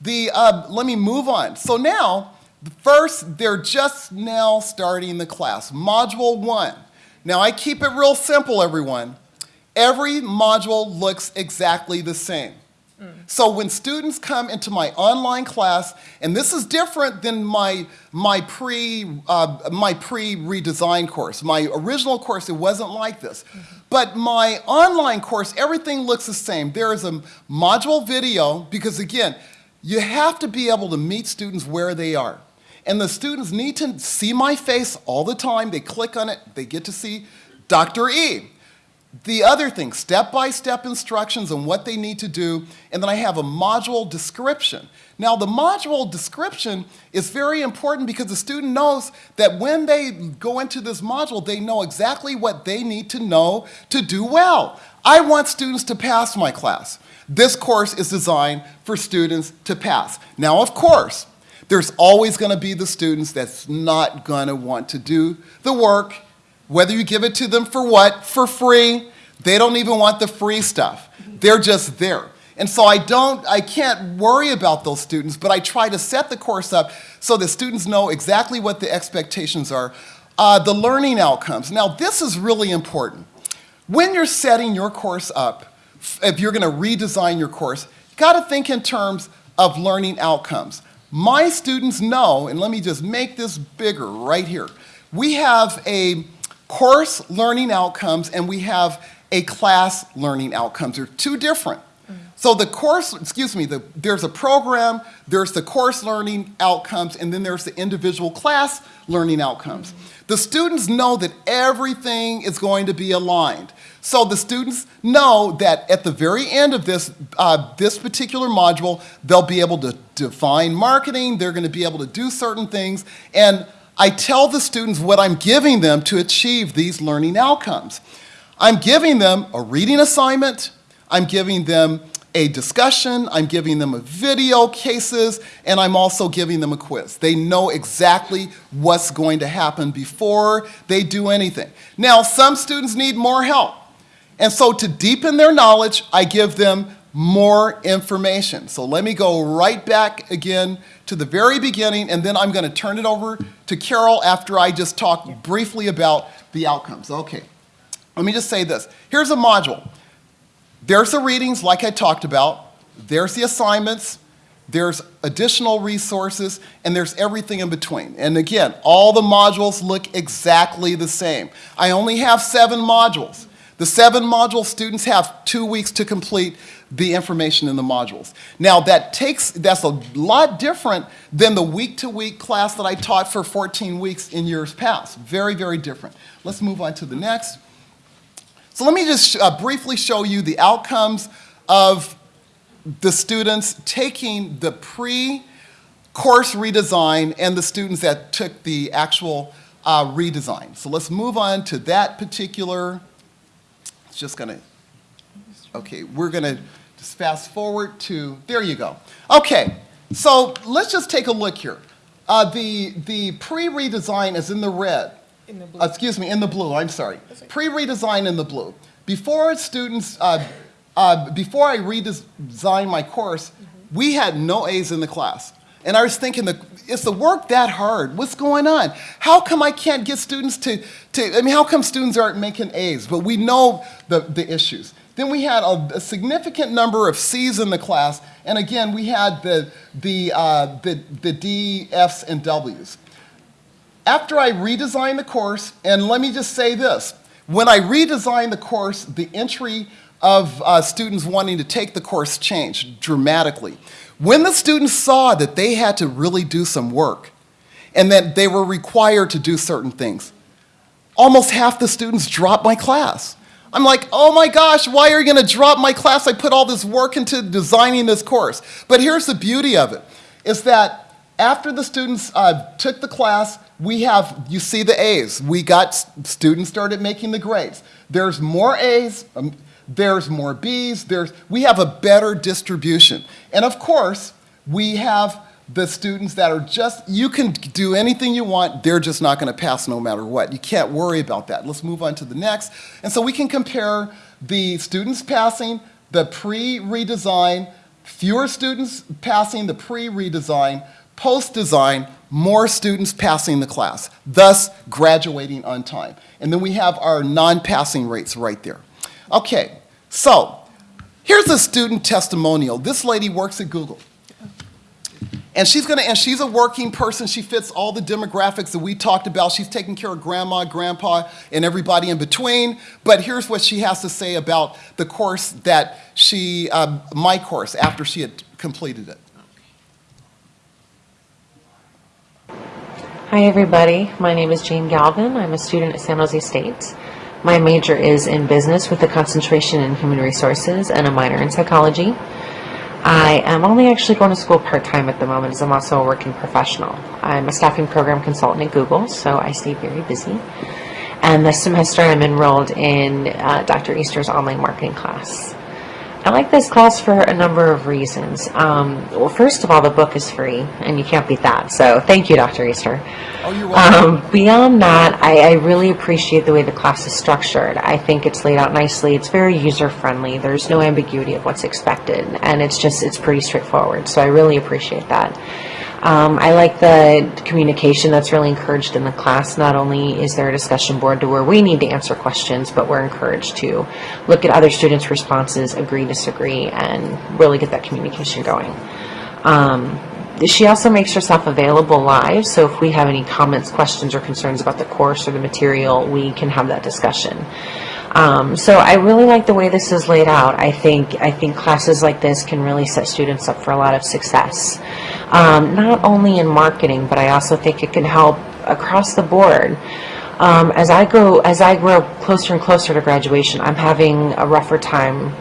The, uh, let me move on. So now, first, they're just now starting the class. Module one. Now, I keep it real simple, everyone. Every module looks exactly the same. So when students come into my online class, and this is different than my, my pre, uh, my pre-redesign course. My original course, it wasn't like this. But my online course, everything looks the same. There is a module video, because again, you have to be able to meet students where they are. And the students need to see my face all the time. They click on it, they get to see Dr. E. The other thing, step-by-step instructions on what they need to do, and then I have a module description. Now, the module description is very important because the student knows that when they go into this module, they know exactly what they need to know to do well. I want students to pass my class. This course is designed for students to pass. Now, of course, there's always going to be the students that's not going to want to do the work whether you give it to them for what? For free. They don't even want the free stuff. They're just there. And so I don't, I can't worry about those students, but I try to set the course up so that students know exactly what the expectations are. Uh, the learning outcomes. Now, this is really important. When you're setting your course up, if you're going to redesign your course, you got to think in terms of learning outcomes. My students know, and let me just make this bigger right here. We have a course learning outcomes and we have a class learning outcomes. They're two different. So the course, excuse me, the, there's a program, there's the course learning outcomes, and then there's the individual class learning outcomes. The students know that everything is going to be aligned. So the students know that at the very end of this, uh, this particular module, they'll be able to define marketing, they're going to be able to do certain things, and I tell the students what I'm giving them to achieve these learning outcomes. I'm giving them a reading assignment, I'm giving them a discussion, I'm giving them a video cases, and I'm also giving them a quiz. They know exactly what's going to happen before they do anything. Now, some students need more help. And so to deepen their knowledge, I give them more information. So let me go right back again to the very beginning, and then I'm going to turn it over to Carol after I just talk briefly about the outcomes. Okay, let me just say this. Here's a module. There's the readings, like I talked about. There's the assignments. There's additional resources, and there's everything in between. And again, all the modules look exactly the same. I only have seven modules. The seven module students have two weeks to complete the information in the modules. Now that takes, that's a lot different than the week-to-week -week class that I taught for 14 weeks in years past. Very, very different. Let's move on to the next. So let me just uh, briefly show you the outcomes of the students taking the pre-course redesign and the students that took the actual uh, redesign. So let's move on to that particular, it's just gonna, okay, we're gonna just fast forward to, there you go. Okay, so let's just take a look here. Uh, the the pre-redesign is in the red. In the blue. Uh, excuse me, in the blue, I'm sorry. Pre-redesign in the blue. Before students, uh, uh, before I redesigned my course, we had no A's in the class. And I was thinking, the, is the work that hard? What's going on? How come I can't get students to, to, I mean, how come students aren't making A's? But we know the, the issues. Then we had a, a significant number of C's in the class, and again, we had the, the, uh, the, the D, F's, and W's. After I redesigned the course, and let me just say this, when I redesigned the course, the entry of uh, students wanting to take the course changed dramatically. When the students saw that they had to really do some work and that they were required to do certain things, almost half the students dropped my class. I'm like, oh my gosh, why are you going to drop my class? I put all this work into designing this course. But here's the beauty of it, is that after the students uh, took the class, we have, you see the A's. We got, students started making the grades. There's more A's, um, there's more B's, there's, we have a better distribution. And of course, we have the students that are just, you can do anything you want, they're just not gonna pass no matter what. You can't worry about that. Let's move on to the next. And so we can compare the students passing, the pre-redesign, fewer students passing the pre-redesign, post-design, more students passing the class, thus graduating on time. And then we have our non-passing rates right there. Okay, so here's a student testimonial. This lady works at Google. And she's gonna, and she's a working person. She fits all the demographics that we talked about. She's taking care of grandma, grandpa, and everybody in between. But here's what she has to say about the course that she, um, my course, after she had completed it. Hi, everybody. My name is Jane Galvin. I'm a student at San Jose State. My major is in business with a concentration in human resources and a minor in psychology. I am only actually going to school part time at the moment, as I'm also a working professional. I'm a staffing program consultant at Google, so I stay very busy. And this semester, I'm enrolled in uh, Dr. Easter's online marketing class. I like this class for a number of reasons. Um, well, first of all, the book is free, and you can't beat that. So, thank you, Dr. Easter. Oh, you're welcome. Um, beyond that, I, I really appreciate the way the class is structured. I think it's laid out nicely. It's very user friendly. There's no ambiguity of what's expected, and it's just it's pretty straightforward. So I really appreciate that. Um, I like the communication that's really encouraged in the class. Not only is there a discussion board to where we need to answer questions, but we're encouraged to look at other students' responses, agree, disagree, and really get that communication going. Um, she also makes herself available live, so if we have any comments, questions, or concerns about the course or the material, we can have that discussion. Um, so I really like the way this is laid out. I think I think classes like this can really set students up for a lot of success, um, not only in marketing, but I also think it can help across the board. Um, as I go, as I grow closer and closer to graduation, I'm having a rougher time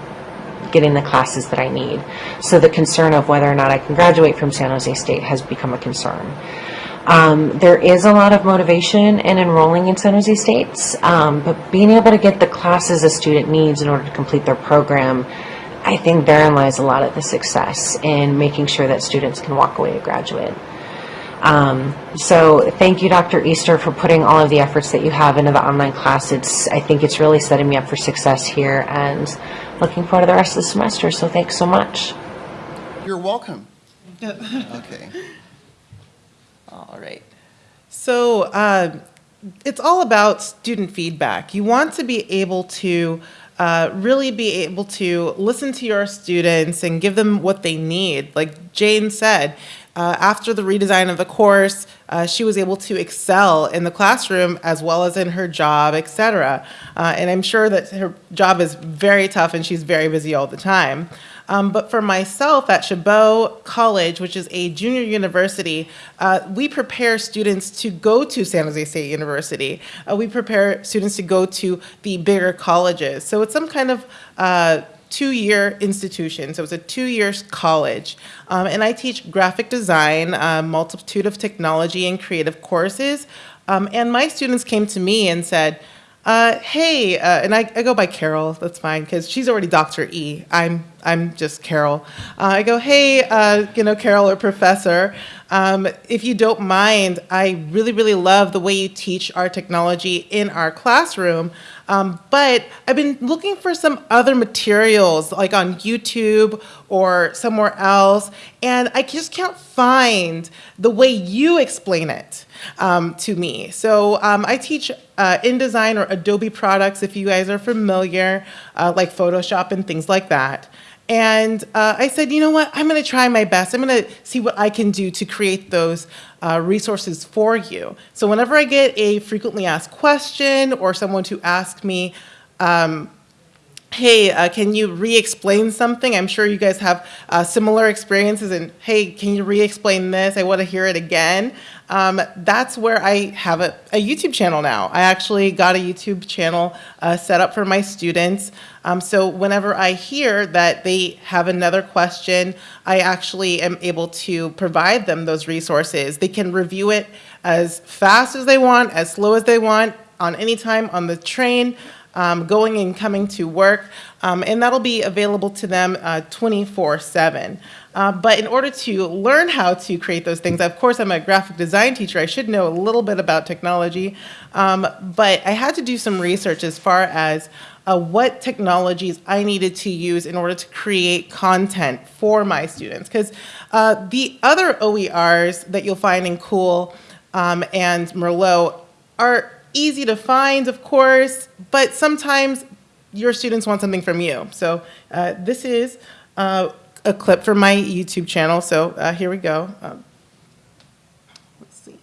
getting the classes that I need. So the concern of whether or not I can graduate from San Jose State has become a concern. Um, there is a lot of motivation in enrolling in San Jose State's, um, but being able to get the classes a student needs in order to complete their program, I think therein lies a lot of the success in making sure that students can walk away a graduate. Um, so thank you, Dr. Easter, for putting all of the efforts that you have into the online class. It's, I think it's really setting me up for success here and looking forward to the rest of the semester. So thanks so much. You're welcome. Okay. All right. So uh, it's all about student feedback. You want to be able to uh, really be able to listen to your students and give them what they need. Like Jane said, uh, after the redesign of the course, uh, she was able to excel in the classroom as well as in her job, et cetera. Uh, and I'm sure that her job is very tough and she's very busy all the time. Um, but for myself at Chabot College, which is a junior university, uh, we prepare students to go to San Jose State University. Uh, we prepare students to go to the bigger colleges. So it's some kind of uh, two-year institution. So it's a two-year college. Um, and I teach graphic design, a multitude of technology and creative courses. Um, and my students came to me and said, uh, hey, uh, and I, I, go by Carol, that's fine, because she's already Dr. E. I'm, I'm just Carol. Uh, I go, hey, uh, you know, Carol or Professor, um, if you don't mind, I really, really love the way you teach our technology in our classroom, um, but I've been looking for some other materials, like on YouTube or somewhere else, and I just can't find the way you explain it um, to me. So um, I teach uh, InDesign or Adobe products, if you guys are familiar, uh, like Photoshop and things like that. And uh, I said, you know what, I'm gonna try my best. I'm gonna see what I can do to create those uh, resources for you. So whenever I get a frequently asked question or someone to ask me, um, hey, uh, can you re-explain something? I'm sure you guys have uh, similar experiences and, hey, can you re-explain this? I want to hear it again. Um, that's where I have a, a, YouTube channel now. I actually got a YouTube channel uh, set up for my students. Um, so whenever I hear that they have another question, I actually am able to provide them those resources. They can review it as fast as they want, as slow as they want, on any time on the train, um, going and coming to work, um, and that'll be available to them uh, 24/7. Uh, But in order to learn how to create those things, of course, I'm a graphic design teacher, I should know a little bit about technology, um, but I had to do some research as far as uh, what technologies I needed to use in order to create content for my students. Because the other OERs that you'll find in Cool um, and Merlot are easy to find, of course, but sometimes your students want something from you. So uh, this is uh, a clip from my YouTube channel. So uh, here we go. Um, let's see.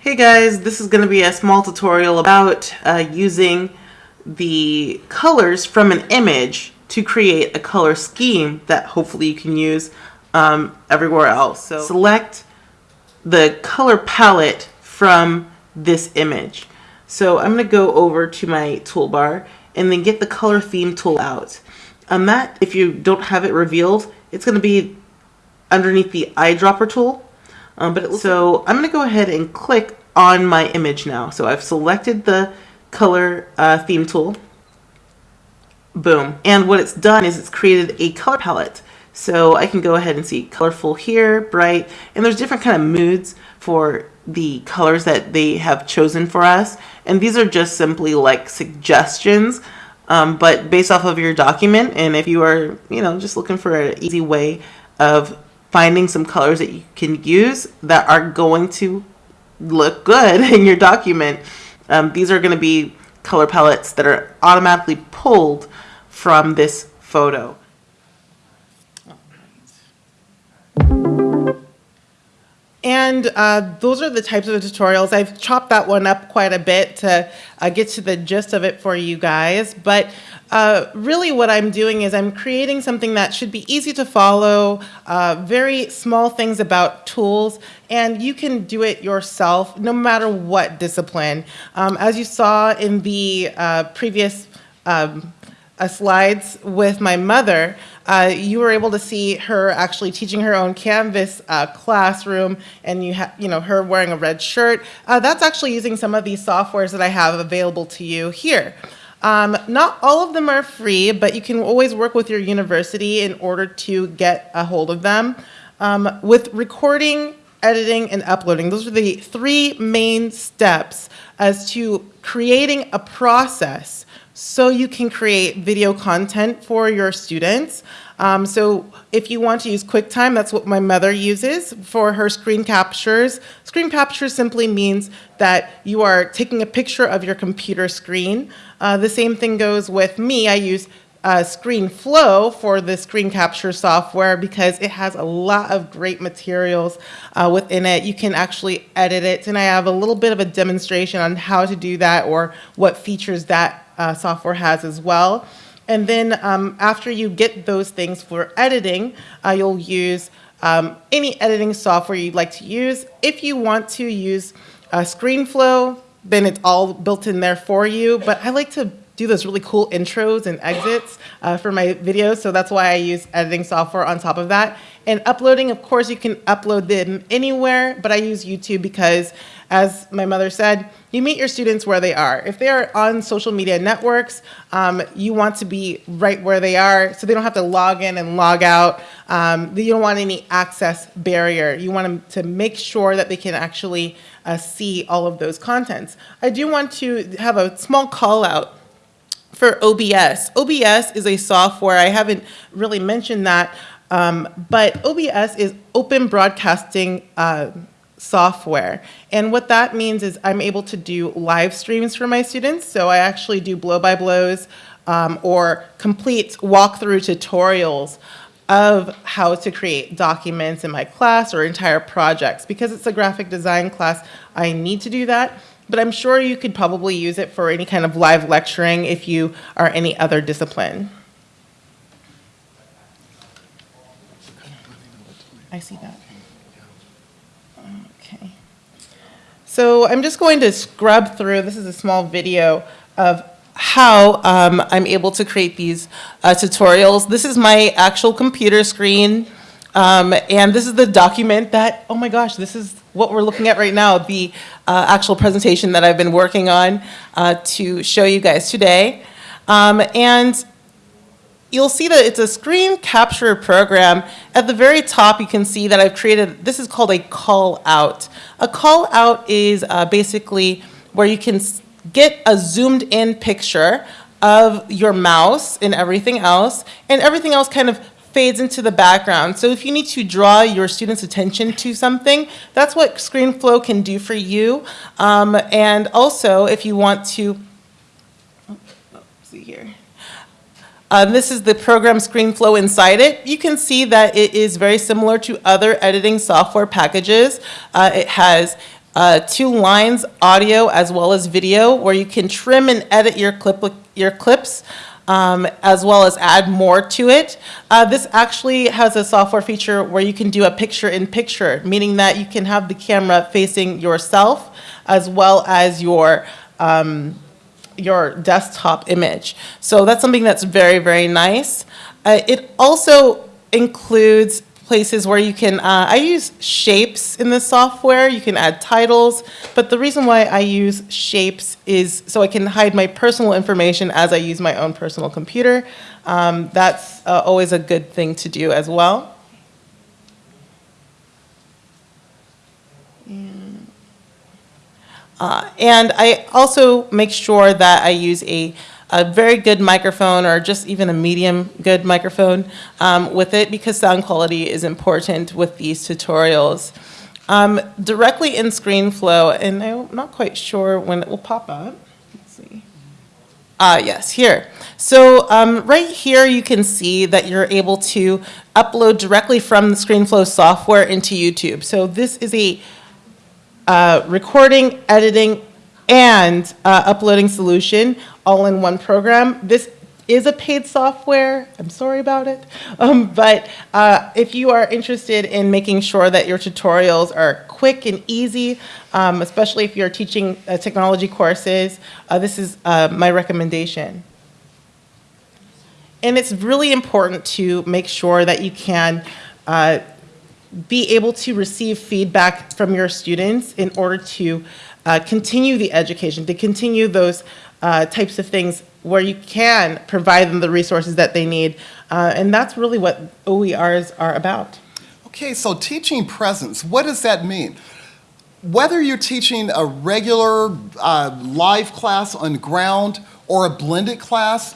Hey guys, this is going to be a small tutorial about uh, using the colors from an image to create a color scheme that hopefully you can use um, everywhere else. So select the color palette from this image. So I'm going to go over to my toolbar and then get the color theme tool out. On that, if you don't have it revealed, it's going to be underneath the eyedropper tool. Um, but so I'm going to go ahead and click on my image now. So I've selected the color uh, theme tool. Boom. And what it's done is it's created a color palette. So I can go ahead and see colorful here, bright, and there's different kind of moods for the colors that they have chosen for us. And these are just simply like suggestions, um, but based off of your document. And if you are, you know, just looking for an easy way of finding some colors that you can use that are going to look good in your document, um, these are going to be color palettes that are automatically pulled from this photo. And uh, those are the types of tutorials. I've chopped that one up quite a bit to uh, get to the gist of it for you guys. But uh, really what I'm doing is I'm creating something that should be easy to follow, uh, very small things about tools, and you can do it yourself no matter what discipline. Um, as you saw in the uh, previous um, uh, slides with my mother, uh, you were able to see her actually teaching her own Canvas uh, classroom, and you have, you know, her wearing a red shirt. Uh, that's actually using some of these softwares that I have available to you here. Um, not all of them are free, but you can always work with your university in order to get a hold of them. Um, with recording, editing, and uploading, those are the three main steps as to creating a process so you can create video content for your students. Um, so if you want to use QuickTime, that's what my mother uses for her screen captures. Screen capture simply means that you are taking a picture of your computer screen. Uh, the same thing goes with me. I use uh, ScreenFlow for the screen capture software because it has a lot of great materials uh, within it. You can actually edit it, and I have a little bit of a demonstration on how to do that or what features that uh, software has as well. And then um, after you get those things for editing, uh, you'll use um, any editing software you'd like to use. If you want to use uh, ScreenFlow, then it's all built in there for you. But I like to do those really cool intros and exits uh, for my videos, so that's why I use editing software on top of that. And uploading, of course, you can upload them anywhere, but I use YouTube because, as my mother said, you meet your students where they are. If they are on social media networks, um, you want to be right where they are so they don't have to log in and log out. Um, you don't want any access barrier. You want them to make sure that they can actually uh, see all of those contents. I do want to have a small call out for OBS. OBS is a software, I haven't really mentioned that, um, but OBS is open broadcasting uh, software. And what that means is I'm able to do live streams for my students. So I actually do blow-by-blows um, or complete walkthrough tutorials of how to create documents in my class or entire projects. Because it's a graphic design class, I need to do that but I'm sure you could probably use it for any kind of live lecturing if you are any other discipline. I see that. So I'm just going to scrub through, this is a small video of how um, I'm able to create these uh, tutorials. This is my actual computer screen. Um, and this is the document that, oh my gosh, this is what we're looking at right now, the uh, actual presentation that I've been working on uh, to show you guys today. Um, and you'll see that it's a screen capture program. At the very top, you can see that I've created, this is called a call out. A call out is uh, basically where you can get a zoomed in picture of your mouse and everything else, and everything else kind of fades into the background. So if you need to draw your students' attention to something, that's what ScreenFlow can do for you. Um, and also, if you want to, oh, oh, see here. Um, this is the program ScreenFlow inside it. You can see that it is very similar to other editing software packages. Uh, it has uh, two lines, audio as well as video, where you can trim and edit your clip your clips. Um, as well as add more to it. Uh, this actually has a software feature where you can do a picture-in-picture, meaning that you can have the camera facing yourself as well as your um, your desktop image. So that's something that's very, very nice. Uh, it also includes places where you can, uh, I use shapes in the software, you can add titles, but the reason why I use shapes is so I can hide my personal information as I use my own personal computer. Um, that's uh, always a good thing to do as well. Uh, And I also make sure that I use a, a very good microphone or just even a medium good microphone um, with it because sound quality is important with these tutorials. Um, Directly in ScreenFlow, and I'm not quite sure when it will pop up. Let's see. Ah, yes, here. So um, right here, you can see that you're able to upload directly from the ScreenFlow software into YouTube. So this is a uh, recording, editing, and uh, uploading solution all in one program. This is a paid software. I'm sorry about it. Um, but uh, if you are interested in making sure that your tutorials are quick and easy, um, especially if you're teaching uh, technology courses, uh, this is uh, my recommendation. And it's really important to make sure that you can uh, be able to receive feedback from your students in order to uh, continue the education, to continue those uh, types of things where you can provide them the resources that they need. Uh, and that's really what OERs are about. Okay, so teaching presence, what does that mean? Whether you're teaching a regular uh, live class on ground or a blended class,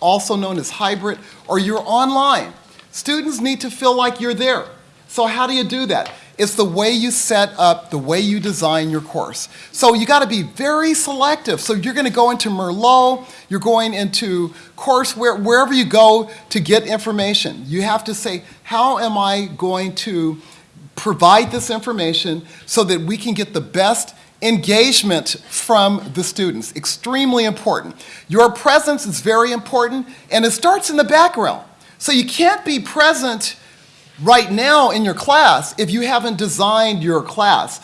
also known as hybrid, or you're online, students need to feel like you're there. So how do you do that? It's the way you set up, the way you design your course. So you got to be very selective. So you're going to go into Merlot, you're going into courseware, wherever you go to get information. You have to say, how am I going to provide this information so that we can get the best engagement from the students. Extremely important. Your presence is very important, and it starts in the background. So you can't be present right now in your class if you haven't designed your class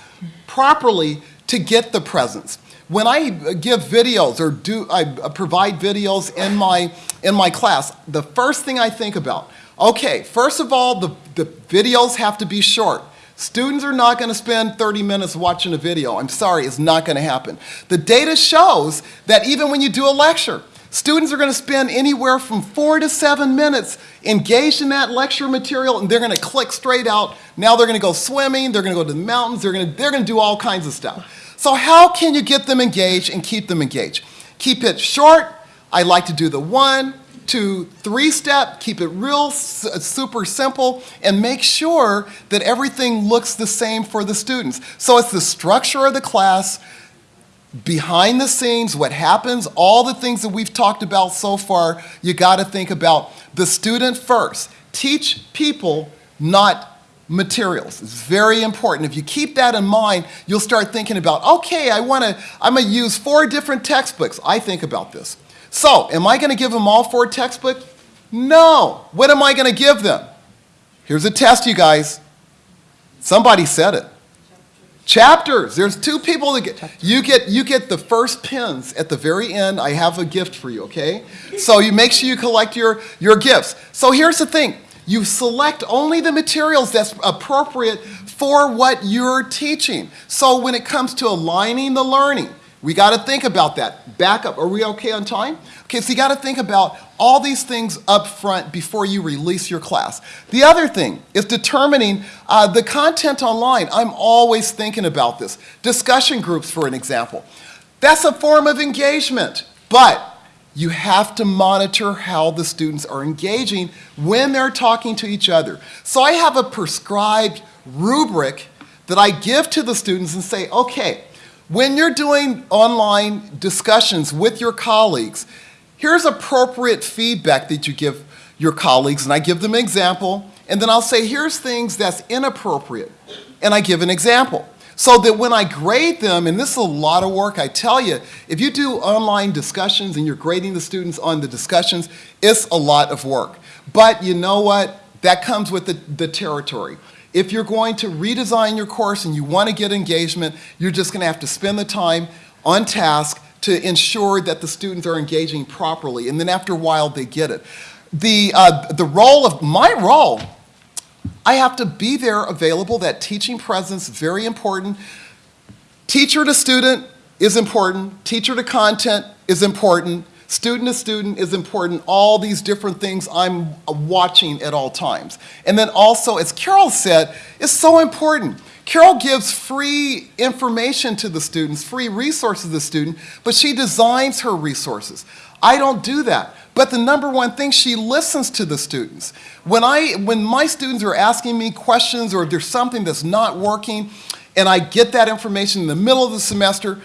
properly to get the presence. When I give videos or do I uh, provide videos in my in my class, the first thing I think about, okay, first of all, the, the videos have to be short. Students are not going to spend 30 minutes watching a video. I'm sorry, it's not going to happen. The data shows that even when you do a lecture, students are going to spend anywhere from four to seven minutes engaged in that lecture material, and they're going to click straight out. Now they're going to go swimming, they're going to go to the mountains, they're going to, they're going to do all kinds of stuff. So how can you get them engaged and keep them engaged? Keep it short. I like to do the one, two, three step, keep it real super simple, and make sure that everything looks the same for the students. So it's the structure of the class, behind the scenes, what happens, all the things that we've talked about so far, you got to think about the student first. Teach people, not materials. It's very important. If you keep that in mind, you'll start thinking about, okay, I want to, I'm going to use four different textbooks. I think about this. So, am I going to give them all four textbooks? No. What am I going to give them? Here's a test, you guys. Somebody said it. Chapters. There's two people that get you get you get the first pins at the very end. I have a gift for you, okay? So you make sure you collect your your gifts. So here's the thing. You select only the materials that's appropriate for what you're teaching. So when it comes to aligning the learning, we got to think about that. Back up. Are we okay on time? Okay, so you got to think about all these things up front before you release your class. The other thing is determining uh, the content online. I'm always thinking about this. Discussion groups, for an example. That's a form of engagement, but you have to monitor how the students are engaging when they're talking to each other. So I have a prescribed rubric that I give to the students and say, okay, when you're doing online discussions with your colleagues, here's appropriate feedback that you give your colleagues, and I give them an example, and then I'll say, here's things that's inappropriate, and I give an example. So that when I grade them, and this is a lot of work, I tell you, if you do online discussions and you're grading the students on the discussions, it's a lot of work. But you know what? That comes with the, the territory. If you're going to redesign your course and you want to get engagement, you're just going to have to spend the time on task to ensure that the students are engaging properly. And then after a while, they get it. The, uh, the role of, my role I have to be there available. That teaching presence very important. Teacher to student is important. Teacher to content is important. Student to student is important. All these different things I'm watching at all times. And then also, as Carol said, it's so important. Carol gives free information to the students, free resources to the student, but she designs her resources. I don't do that. But the number one thing, she listens to the students. When, I, when my students are asking me questions or if there's something that's not working, and I get that information in the middle of the semester,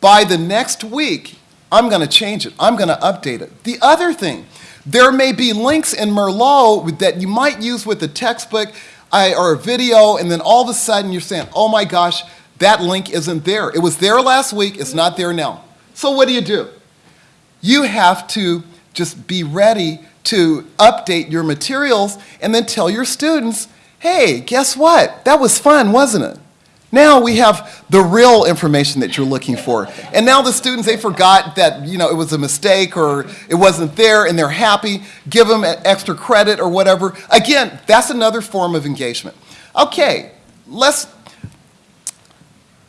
by the next week, I'm going to change it. I'm going to update it. The other thing, there may be links in Merlot that you might use with the textbook I, or a video, and then all of a sudden you're saying, oh my gosh, that link isn't there. It was there last week, it's not there now. So what do you do? You have to just be ready to update your materials and then tell your students, hey, guess what? That was fun, wasn't it? Now we have the real information that you're looking for. And now the students, they forgot that, you know, it was a mistake or it wasn't there and they're happy. Give them extra credit or whatever. Again, that's another form of engagement. Okay, let's,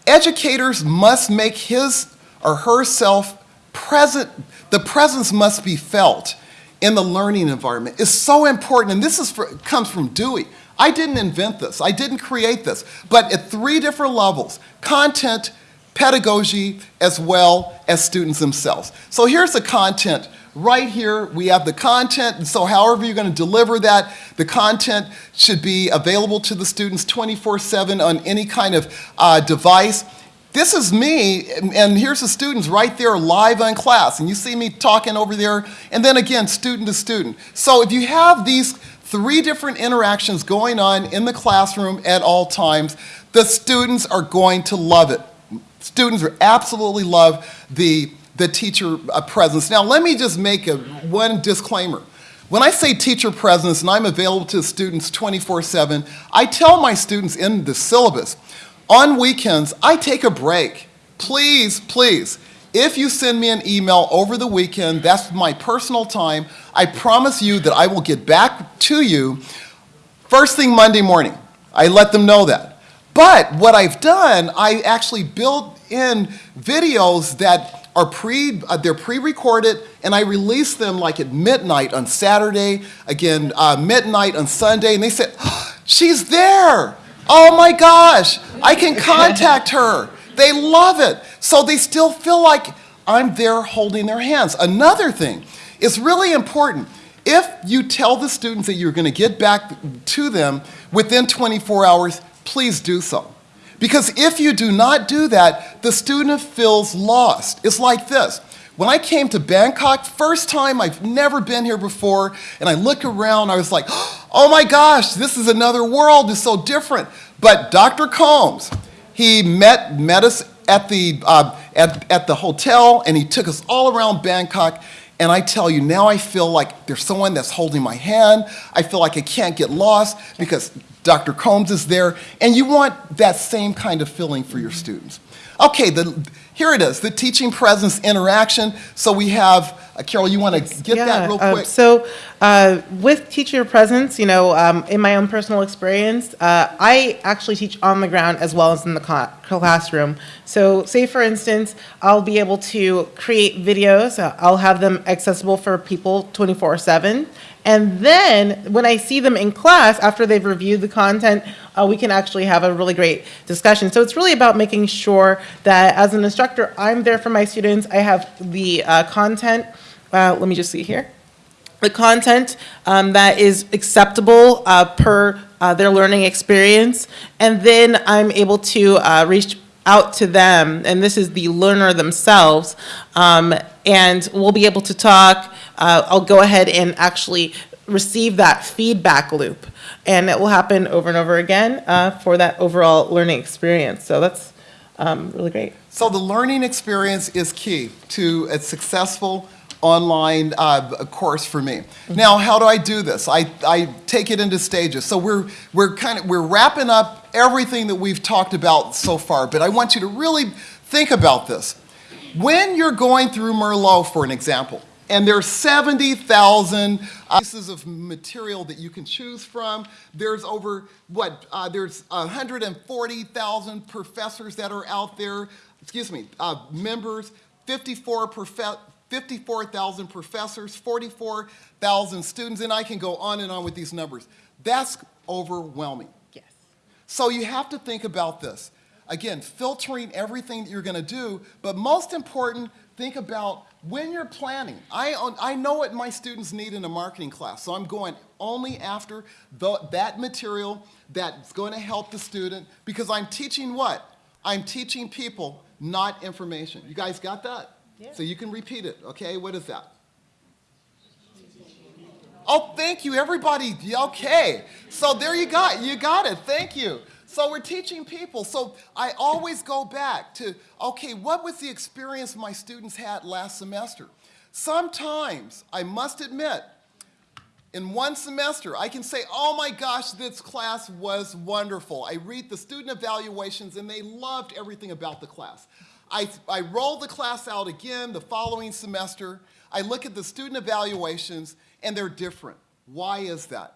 educators must make his or herself present, the presence must be felt in the learning environment. It's so important, and this is for, comes from Dewey. I didn't invent this, I didn't create this, but at three different levels, content, pedagogy, as well as students themselves. So here's the content. Right here, we have the content, and so however you're going to deliver that, the content should be available to the students 24-7 on any kind of uh, device. This is me, and here's the students right there live on class, and you see me talking over there, and then again, student to student. So if you have these three different interactions going on in the classroom at all times, the students are going to love it. Students are absolutely love the, the teacher uh, presence. Now, let me just make a, one disclaimer. When I say teacher presence and I'm available to students 24-7, I tell my students in the syllabus, on weekends, I take a break. Please, please, if you send me an email over the weekend, that's my personal time. I promise you that I will get back to you first thing Monday morning. I let them know that. But what I've done, I actually built in videos that are pre, uh, they're pre-recorded, and I release them like at midnight on Saturday, again, uh, midnight on Sunday, and they said, oh, she's there. Oh my gosh, I can contact her. They love it. So they still feel like I'm there holding their hands. Another thing is really important. If you tell the students that you're going to get back to them within 24 hours, please do so. Because if you do not do that, the student feels lost. It's like this. When I came to Bangkok, first time, I've never been here before, and I look around, I was like, oh my gosh, this is another world, it's so different. But Dr. Combs, he met, met us at the, uh, at, at the hotel, and he took us all around Bangkok, and I tell you, now I feel like there's someone that's holding my hand. I feel like I can't get lost because Dr. Combs is there, and you want that same kind of feeling for your students. Okay, the, Here it is, the teaching presence interaction. So we have, uh, Carol, you want to get that real uh, quick? So uh, with teacher presence, you know, um, in my own personal experience, uh, I actually teach on the ground as well as in the classroom. So say, for instance, I'll be able to create videos. uh, I'll have them accessible for people 24/7. And then when I see them in class, after they've reviewed the content, uh, we can actually have a really great discussion. So it's really about making sure that as an instructor, I'm there for my students. I have the uh, content. Uh, let me just see here the content um, that is acceptable uh, per uh, their learning experience, and then I'm able to uh, reach out to them, and this is the learner themselves, um, and we'll be able to talk. Uh, I'll go ahead and actually receive that feedback loop, and it will happen over and over again uh, for that overall learning experience. So that's um, really great. So the learning experience is key to a successful online uh, course for me. Now, how do I do this? I, I take it into stages. So we're, we're kind of, we're wrapping up everything that we've talked about so far, but I want you to really think about this. When you're going through Merlot, for an example, and there's 70,000 pieces of material that you can choose from. There's over, what, uh, there's 140,000 professors that are out there, excuse me, uh, members, 54 profe- 54,000 professors, 44,000 students, and I can go on and on with these numbers. That's overwhelming. Yes. So you have to think about this. Again, filtering everything that you're going to do, but most important, think about when you're planning. I, I know what my students need in a marketing class, so I'm going only after the, that material that's going to help the student because I'm teaching what? I'm teaching people, not information. You guys got that? So you can repeat it, okay? What is that? Oh, thank you, everybody. Okay. So there you got, you got it. Thank you. So we're teaching people. So I always go back to, okay, what was the experience my students had last semester? Sometimes, I must admit, in one semester, I can say, oh my gosh, this class was wonderful. I read the student evaluations and they loved everything about the class. I, I roll the class out again the following semester. I look at the student evaluations and they're different. Why is that?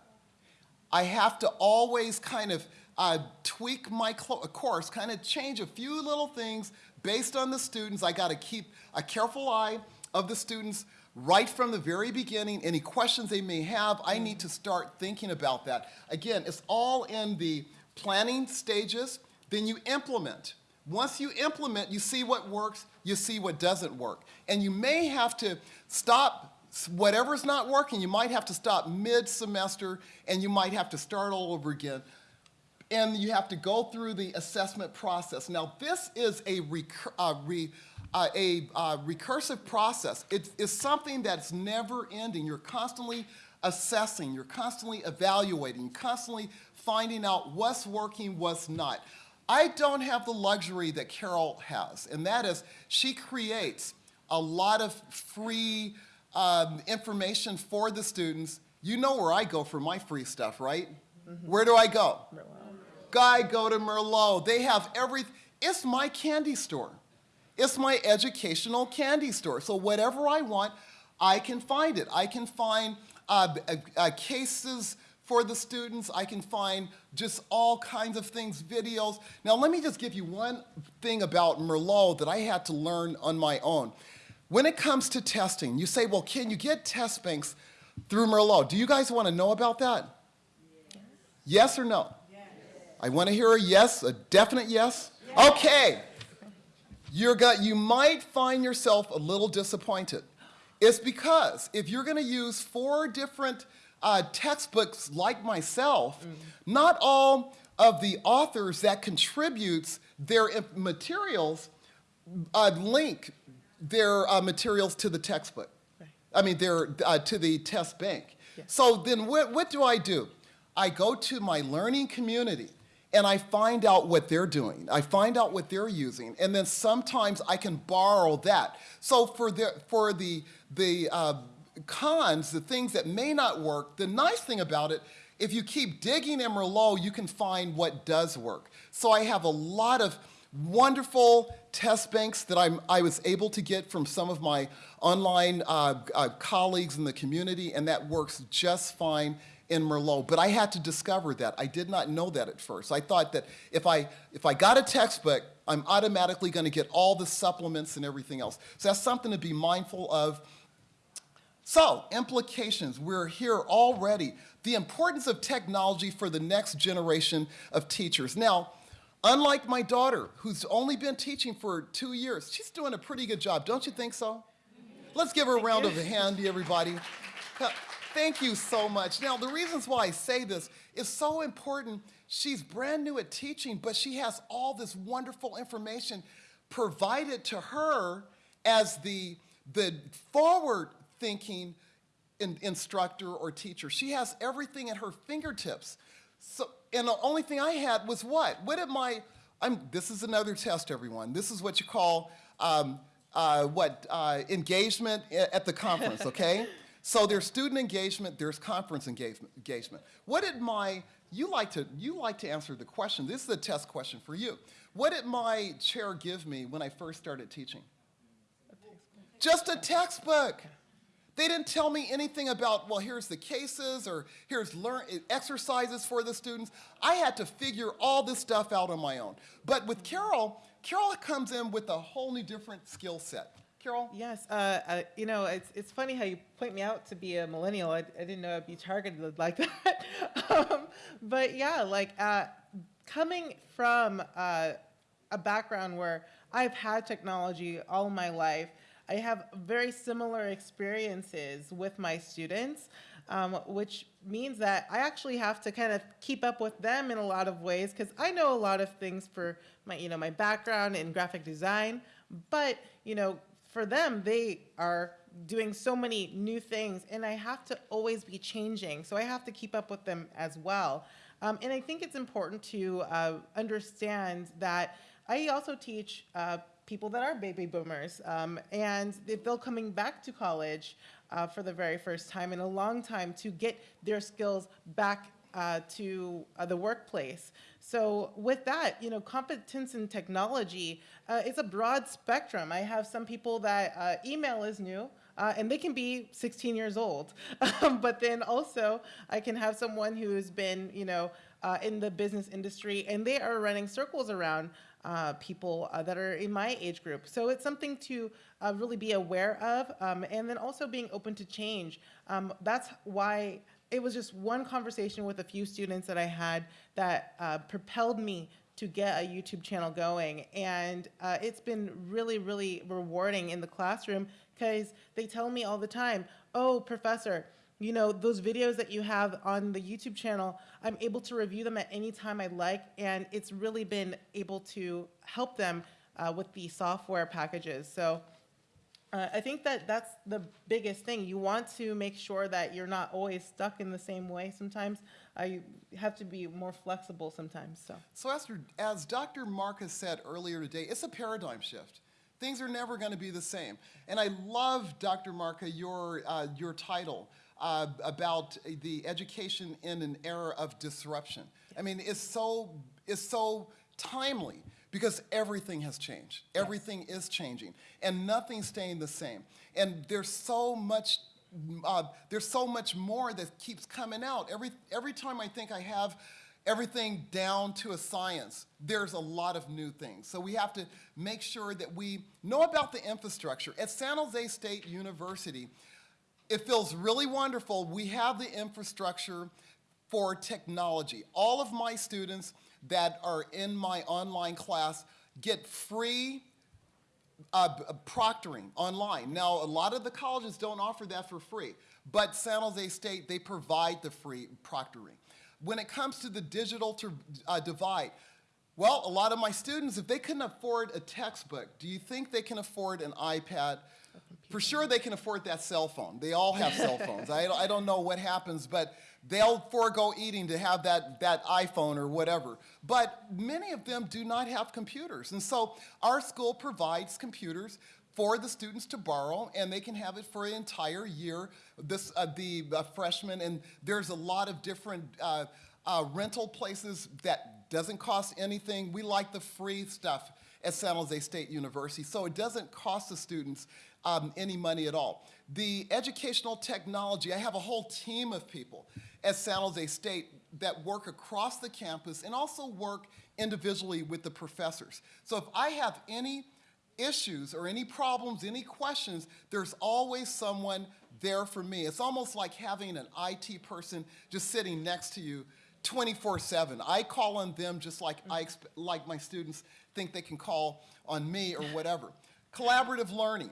I have to always kind of uh, tweak my course, kind of change a few little things based on the students. I got to keep a careful eye of the students right from the very beginning. Any questions they may have, I need to start thinking about that. Again, it's all in the planning stages, then you implement. Once you implement, you see what works, you see what doesn't work. And you may have to stop whatever's not working, you might have to stop mid-semester and you might have to start all over again. And you have to go through the assessment process. Now, this is a, recur uh, re uh, a uh, recursive process. It is something that's never ending. You're constantly assessing, you're constantly evaluating, constantly finding out what's working, what's not. I don't have the luxury that Carol has, and that is she creates a lot of free um, information for the students. You know where I go for my free stuff, right? Mm -hmm. Where do I go? Merlot. I go to Merlot. They have every, it's my candy store. It's my educational candy store. So whatever I want, I can find it. I can find uh, uh, uh, cases for the students. I can find just all kinds of things, videos. Now let me just give you one thing about Merlot that I had to learn on my own. When it comes to testing, you say, well, can you get test banks through Merlot? Do you guys want to know about that? Yes, yes or no? Yes. I want to hear a yes, a definite yes. yes. Okay. You're got, you might find yourself a little disappointed. It's because if you're going to use four different uh, textbooks like myself, mm. not all of the authors that contributes their materials uh, link their uh, materials to the textbook. Right. I mean, their, uh, to the test bank. Yes. So then what, what do I do? I go to my learning community and I find out what they're doing. I find out what they're using, and then sometimes I can borrow that. So for the, for the, the uh, cons, the things that may not work, the nice thing about it, if you keep digging in Merlot, you can find what does work. So I have a lot of wonderful test banks that I'm, I was able to get from some of my online uh, uh, colleagues in the community, and that works just fine in Merlot. But I had to discover that. I did not know that at first. I thought that if I, if I got a textbook, I'm automatically going to get all the supplements and everything else. So that's something to be mindful of. So, implications. We're here already. The importance of technology for the next generation of teachers. Now, unlike my daughter, who's only been teaching for two years, she's doing a pretty good job. Don't you think so? Let's give her a round of a hand, everybody. Thank you so much. Now, the reasons why I say this is so important. She's brand new at teaching, but she has all this wonderful information provided to her as the, the forward thinking in, instructor or teacher. She has everything at her fingertips. So, and the only thing I had was what? What did my, I'm, this is another test, everyone. This is what you call, um, uh, what, uh, engagement at the conference, okay? so there's student engagement, there's conference engagement. engagement. What did my, you like to, you like to answer the question. This is a test question for you. What did my chair give me when I first started teaching? Just a textbook. They didn't tell me anything about, well, here's the cases or here's learn exercises for the students. I had to figure all this stuff out on my own. But with Carol, Carol comes in with a whole new different skill set. Carol? Yes, uh, uh, you know, it's, it's funny how you point me out to be a millennial. I, I didn't know I'd be targeted like that. um, but yeah, like uh, coming from uh, a background where I've had technology all my life, I have very similar experiences with my students, um, which means that I actually have to kind of keep up with them in a lot of ways because I know a lot of things for my, you know, my background in graphic design, but you know, for them, they are doing so many new things, and I have to always be changing. So I have to keep up with them as well. Um, and I think it's important to uh, understand that I also teach uh, people that are baby boomers, um, and they're coming back to college uh, for the very first time in a long time to get their skills back uh, to uh, the workplace. So with that, you know, competence in technology uh, is a broad spectrum. I have some people that uh, email is new, uh, and they can be 16 years old. But then also, I can have someone who's been, you know, uh, in the business industry, and they are running circles around uh, people uh, that are in my age group. So it's something to uh, really be aware of, um, and then also being open to change. Um, that's why it was just one conversation with a few students that I had that uh, propelled me to get a YouTube channel going. And uh, it's been really, really rewarding in the classroom because they tell me all the time, oh, professor, you know, those videos that you have on the YouTube channel, I'm able to review them at any time I like, and it's really been able to help them uh, with the software packages. So uh, I think that that's the biggest thing. You want to make sure that you're not always stuck in the same way sometimes. Uh, you have to be more flexible sometimes, so. So as, as Dr. Marcus said earlier today, it's a paradigm shift. Things are never going to be the same. And I love, Dr. Marca, your, uh, your title uh, about the education in an era of disruption. I mean, it's so, it's so timely because everything has changed. Everything is changing, and nothing's staying the same. And there's so much. Uh, there's so much more that keeps coming out. Every every time I think I have everything down to a science, there's a lot of new things. So we have to make sure that we know about the infrastructure. At San Jose State University, it feels really wonderful. We have the infrastructure for technology. All of my students that are in my online class get free uh, proctoring online. Now, a lot of the colleges don't offer that for free, but San Jose State, they provide the free proctoring. When it comes to the digital to, uh, divide, well, a lot of my students, if they couldn't afford a textbook, do you think they can afford an iPad? For sure, they can afford that cell phone. They all have cell phones. I, I don't know what happens, but they'll forego eating to have that, that iPhone or whatever. But many of them do not have computers. And so our school provides computers for the students to borrow, and they can have it for an entire year. This, uh, the uh, freshmen, and there's a lot of different uh, uh rental places that doesn't cost anything. We like the free stuff at San Jose State University, so it doesn't cost the students um, any money at all. The educational technology, I have a whole team of people at San Jose State that work across the campus and also work individually with the professors. So if I have any issues or any problems, any questions, there's always someone there for me. It's almost like having an IT person just sitting next to you 24/7. I call on them just like I exp- like my students think they can call on me or whatever. Collaborative learning.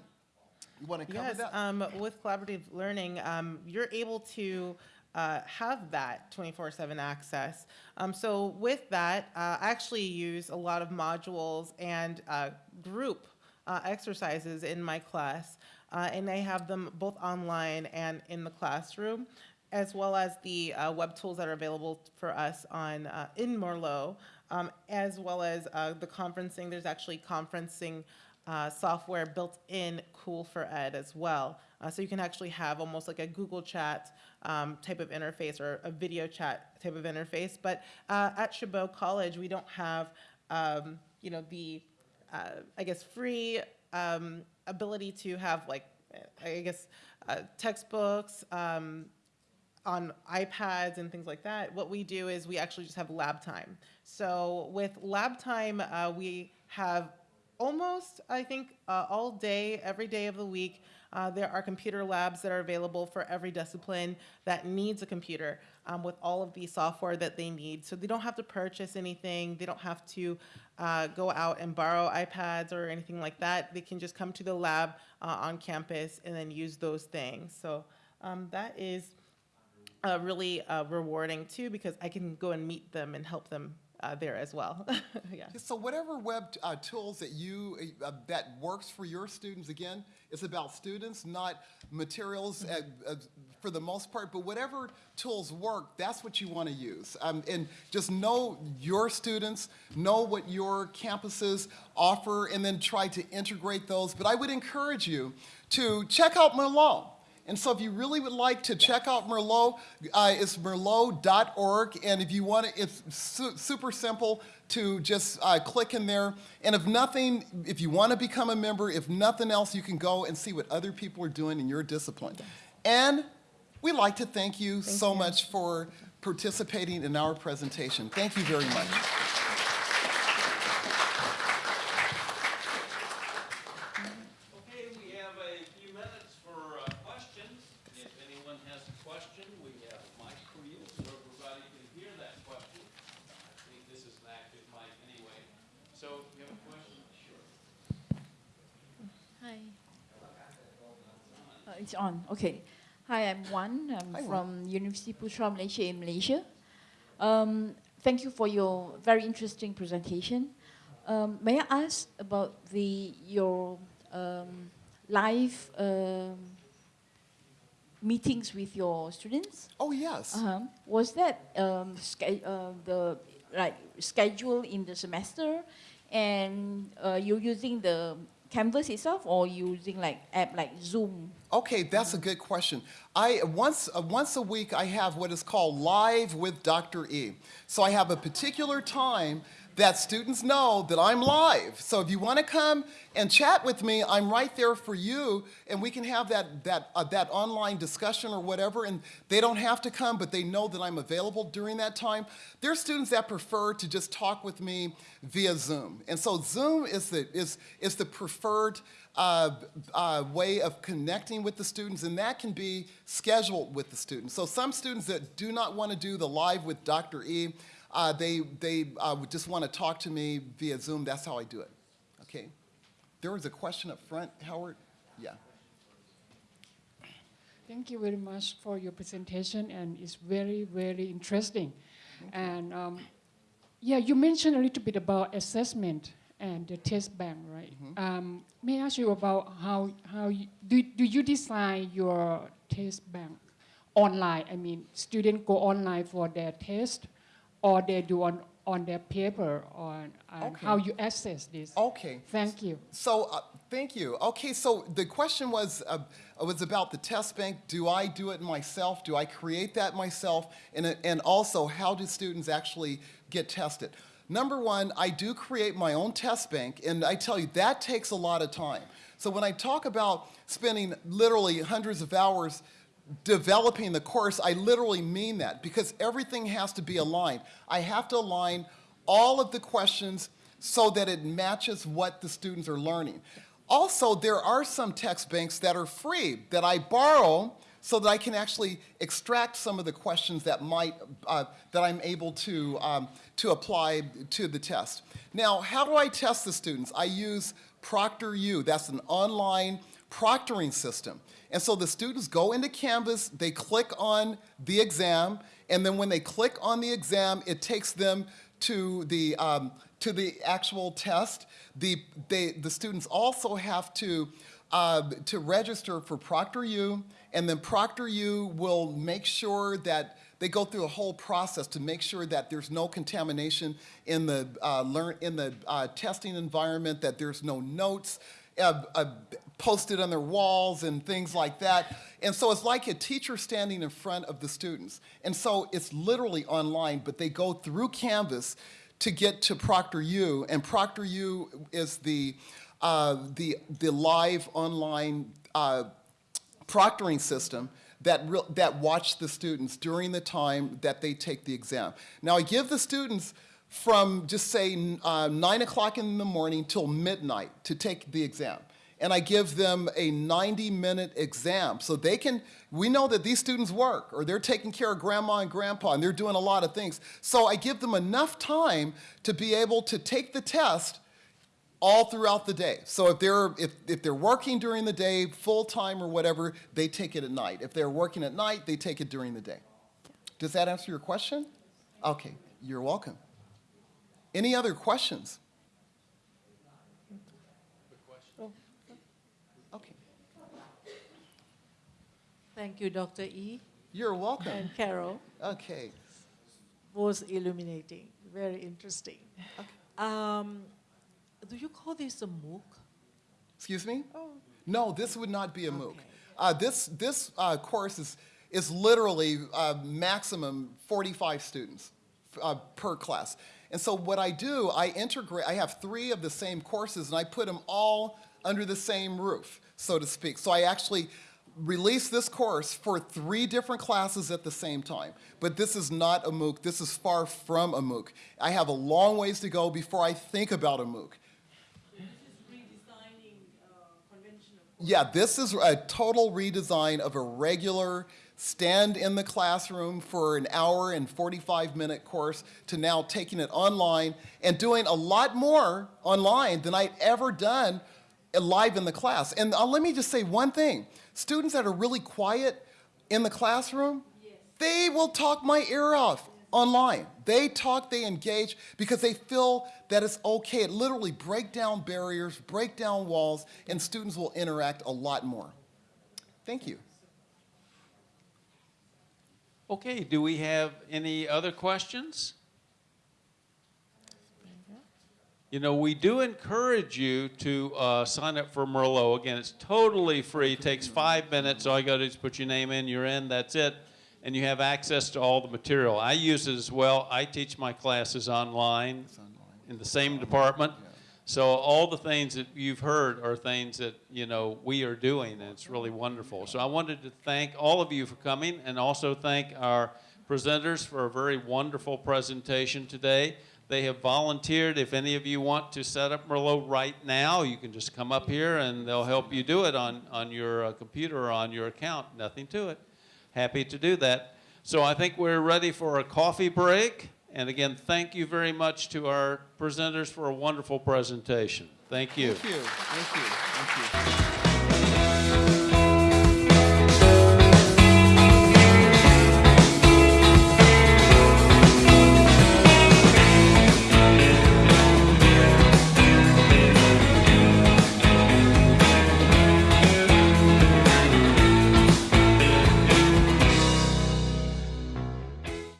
You want to cover Yes, that? um, with collaborative learning, um, you're able to uh, have that 24/7 access. Um, so with that, uh, I actually use a lot of modules and uh, group uh, exercises in my class, uh, and I have them both online and in the classroom, as well as the uh, web tools that are available for us on uh, in Merlot, um, as well as uh, the conferencing. There's actually conferencing uh, software built in COOL4Ed as well. Uh, so you can actually have almost like a Google Chat um, type of interface or a video chat type of interface. But uh, at Chabot College, we don't have, um, you know, the, uh, I guess, free um, ability to have like, I guess, uh, textbooks, um, on iPads and things like that, what we do is we actually just have lab time. So with lab time, uh, we have almost, I think, uh, all day, every day of the week. Uh, there are computer labs that are available for every discipline that needs a computer um, with all of the software that they need. So they don't have to purchase anything. They don't have to uh, go out and borrow iPads or anything like that. They can just come to the lab uh, on campus and then use those things. So um, that is uh, really uh, rewarding too because I can go and meet them and help them uh, there as well. yeah. So whatever web uh, tools that you uh, that works for your students, again, it's about students, not materials uh, uh, for the most part. But whatever tools work, that's what you want to use. Um, and just know your students, know what your campuses offer, and then try to integrate those. But I would encourage you to check out Merlot. And so if you really would like to check out Merlot, uh, it's merlot.org. And if you want to, it's su- super simple to just uh, click in there. And if nothing, if you want to become a member, if nothing else, you can go and see what other people are doing in your discipline. And we'd like to thank you so you. much for participating in our presentation. Thank you very much. Okay, we have a few minutes for uh, questions. If anyone has a question, we have a mic for you so everybody can hear that question. I think this is an active mic anyway. So you have a question? Sure. Hi. Uh, it's on. Okay. Hi, I'm Wan. I'm Hi, Wan. from University Putra Malaysia in Malaysia. Um, thank you for your very interesting presentation. Um, may I ask about the your um, live um, meetings with your students? Oh, yes. Uh-huh. Was that um, uh, the like schedule in the semester, and uh, you're using the Canvas itself, or using like app like Zoom? Okay, that's a good question. I once uh, once a week I have what is called live with Dr. E. So I have a particular time that students know that I'm live. So if you want to come and chat with me, I'm right there for you, and we can have that that uh, that online discussion or whatever. And they don't have to come, but they know that I'm available during that time. There are students that prefer to just talk with me via Zoom, and so Zoom is the is is the preferred uh, uh, way of connecting with the students, and that can be scheduled with the students. So some students that do not want to do the live with Dr. E, uh, they they uh, just want to talk to me via Zoom. That's how I do it. Okay. There was a question up front, Howard. Yeah. Thank you very much for your presentation, and it's very, very interesting. And um, yeah, you mentioned a little bit about assessment and the test bank, right? Um, may I ask you about how how you, do do you design your test bank online? I mean, students go online for their test, or they do on on their paper, on Okay. how you access this? Okay. Thank you. So, uh, thank you. Okay, so the question was uh, was about the test bank. Do I do it myself? Do I create that myself? And, and also, how do students actually get tested. Number one, I do create my own test bank, and I tell you, that takes a lot of time. So when I talk about spending literally hundreds of hours developing the course, I literally mean that because everything has to be aligned. I have to align all of the questions so that it matches what the students are learning. Also, there are some text banks that are free that I borrow so that I can actually extract some of the questions that might, uh, that I'm able to, um, to apply to the test. Now, how do I test the students? I use ProctorU. That's an online proctoring system. And so the students go into Canvas, they click on the exam, and then when they click on the exam, it takes them to the, um, to the actual test. The, they, the students also have to, uh, to register for ProctorU, and then ProctorU will make sure that they go through a whole process to make sure that there's no contamination in the, uh, learn, in the uh, testing environment, that there's no notes uh, uh, posted on their walls and things like that. And so it's like a teacher standing in front of the students. And so it's literally online, but they go through Canvas to get to ProctorU, and ProctorU is the, uh, the, the live online uh, proctoring system that, that watch the students during the time that they take the exam. Now, I give the students from just say uh, 9 o'clock in the morning till midnight to take the exam. And I give them a 90 minute exam so they can, we know that these students work or they're taking care of grandma and grandpa and they're doing a lot of things. So I give them enough time to be able to take the test all throughout the day. So if they're if, if they're working during the day, full time or whatever, they take it at night. If they're working at night, they take it during the day. Does that answer your question? Okay, you're welcome. Any other questions? Okay, Thank you, Dr. E. you're welcome. and Carol. Okay, Was illuminating, very interesting. Um, do you call this a MOOC? excuse me? Oh. No, this would not be a MOOC. Uh, this this uh, course is, is literally uh, maximum 45 students uh, per class. And so what I do, I integrate, I have three of the same courses and I put them all under the same roof, so to speak. So I actually release this course for three different classes at the same time. But this is not a MOOC, this is far from a MOOC. I have a long ways to go before I think about a MOOC. Yeah, this is a total redesign of a regular stand in the classroom for an hour and 45 minute course to now taking it online and doing a lot more online than I'd ever done live in the class. And uh, let me just say one thing students that are really quiet in the classroom, they will talk my ear off online. They talk, they engage because they feel that it's okay. It literally break down barriers, break down walls, and students will interact a lot more. Thank you. Okay, do we have any other questions? You know, we do encourage you to uh, sign up for Merlot. Again, it's totally free, It takes five minutes. All you got to do is put your name in, you're in, that's it. And you have access to all the material. I use it as well. I teach my classes online in the same department. So all the things that you've heard are things that, you know, we are doing, and it's really wonderful. So I wanted to thank all of you for coming and also thank our presenters for a very wonderful presentation today. They have volunteered. If any of you want to set up Merlot right now, you can just come up here and they'll help you do it on, on your uh, computer or on your account. Nothing to it. Happy to do that. So I think we're ready for a coffee break. And again, thank you very much to our presenters for a wonderful presentation. Thank you. Thank you. Thank you. Thank you.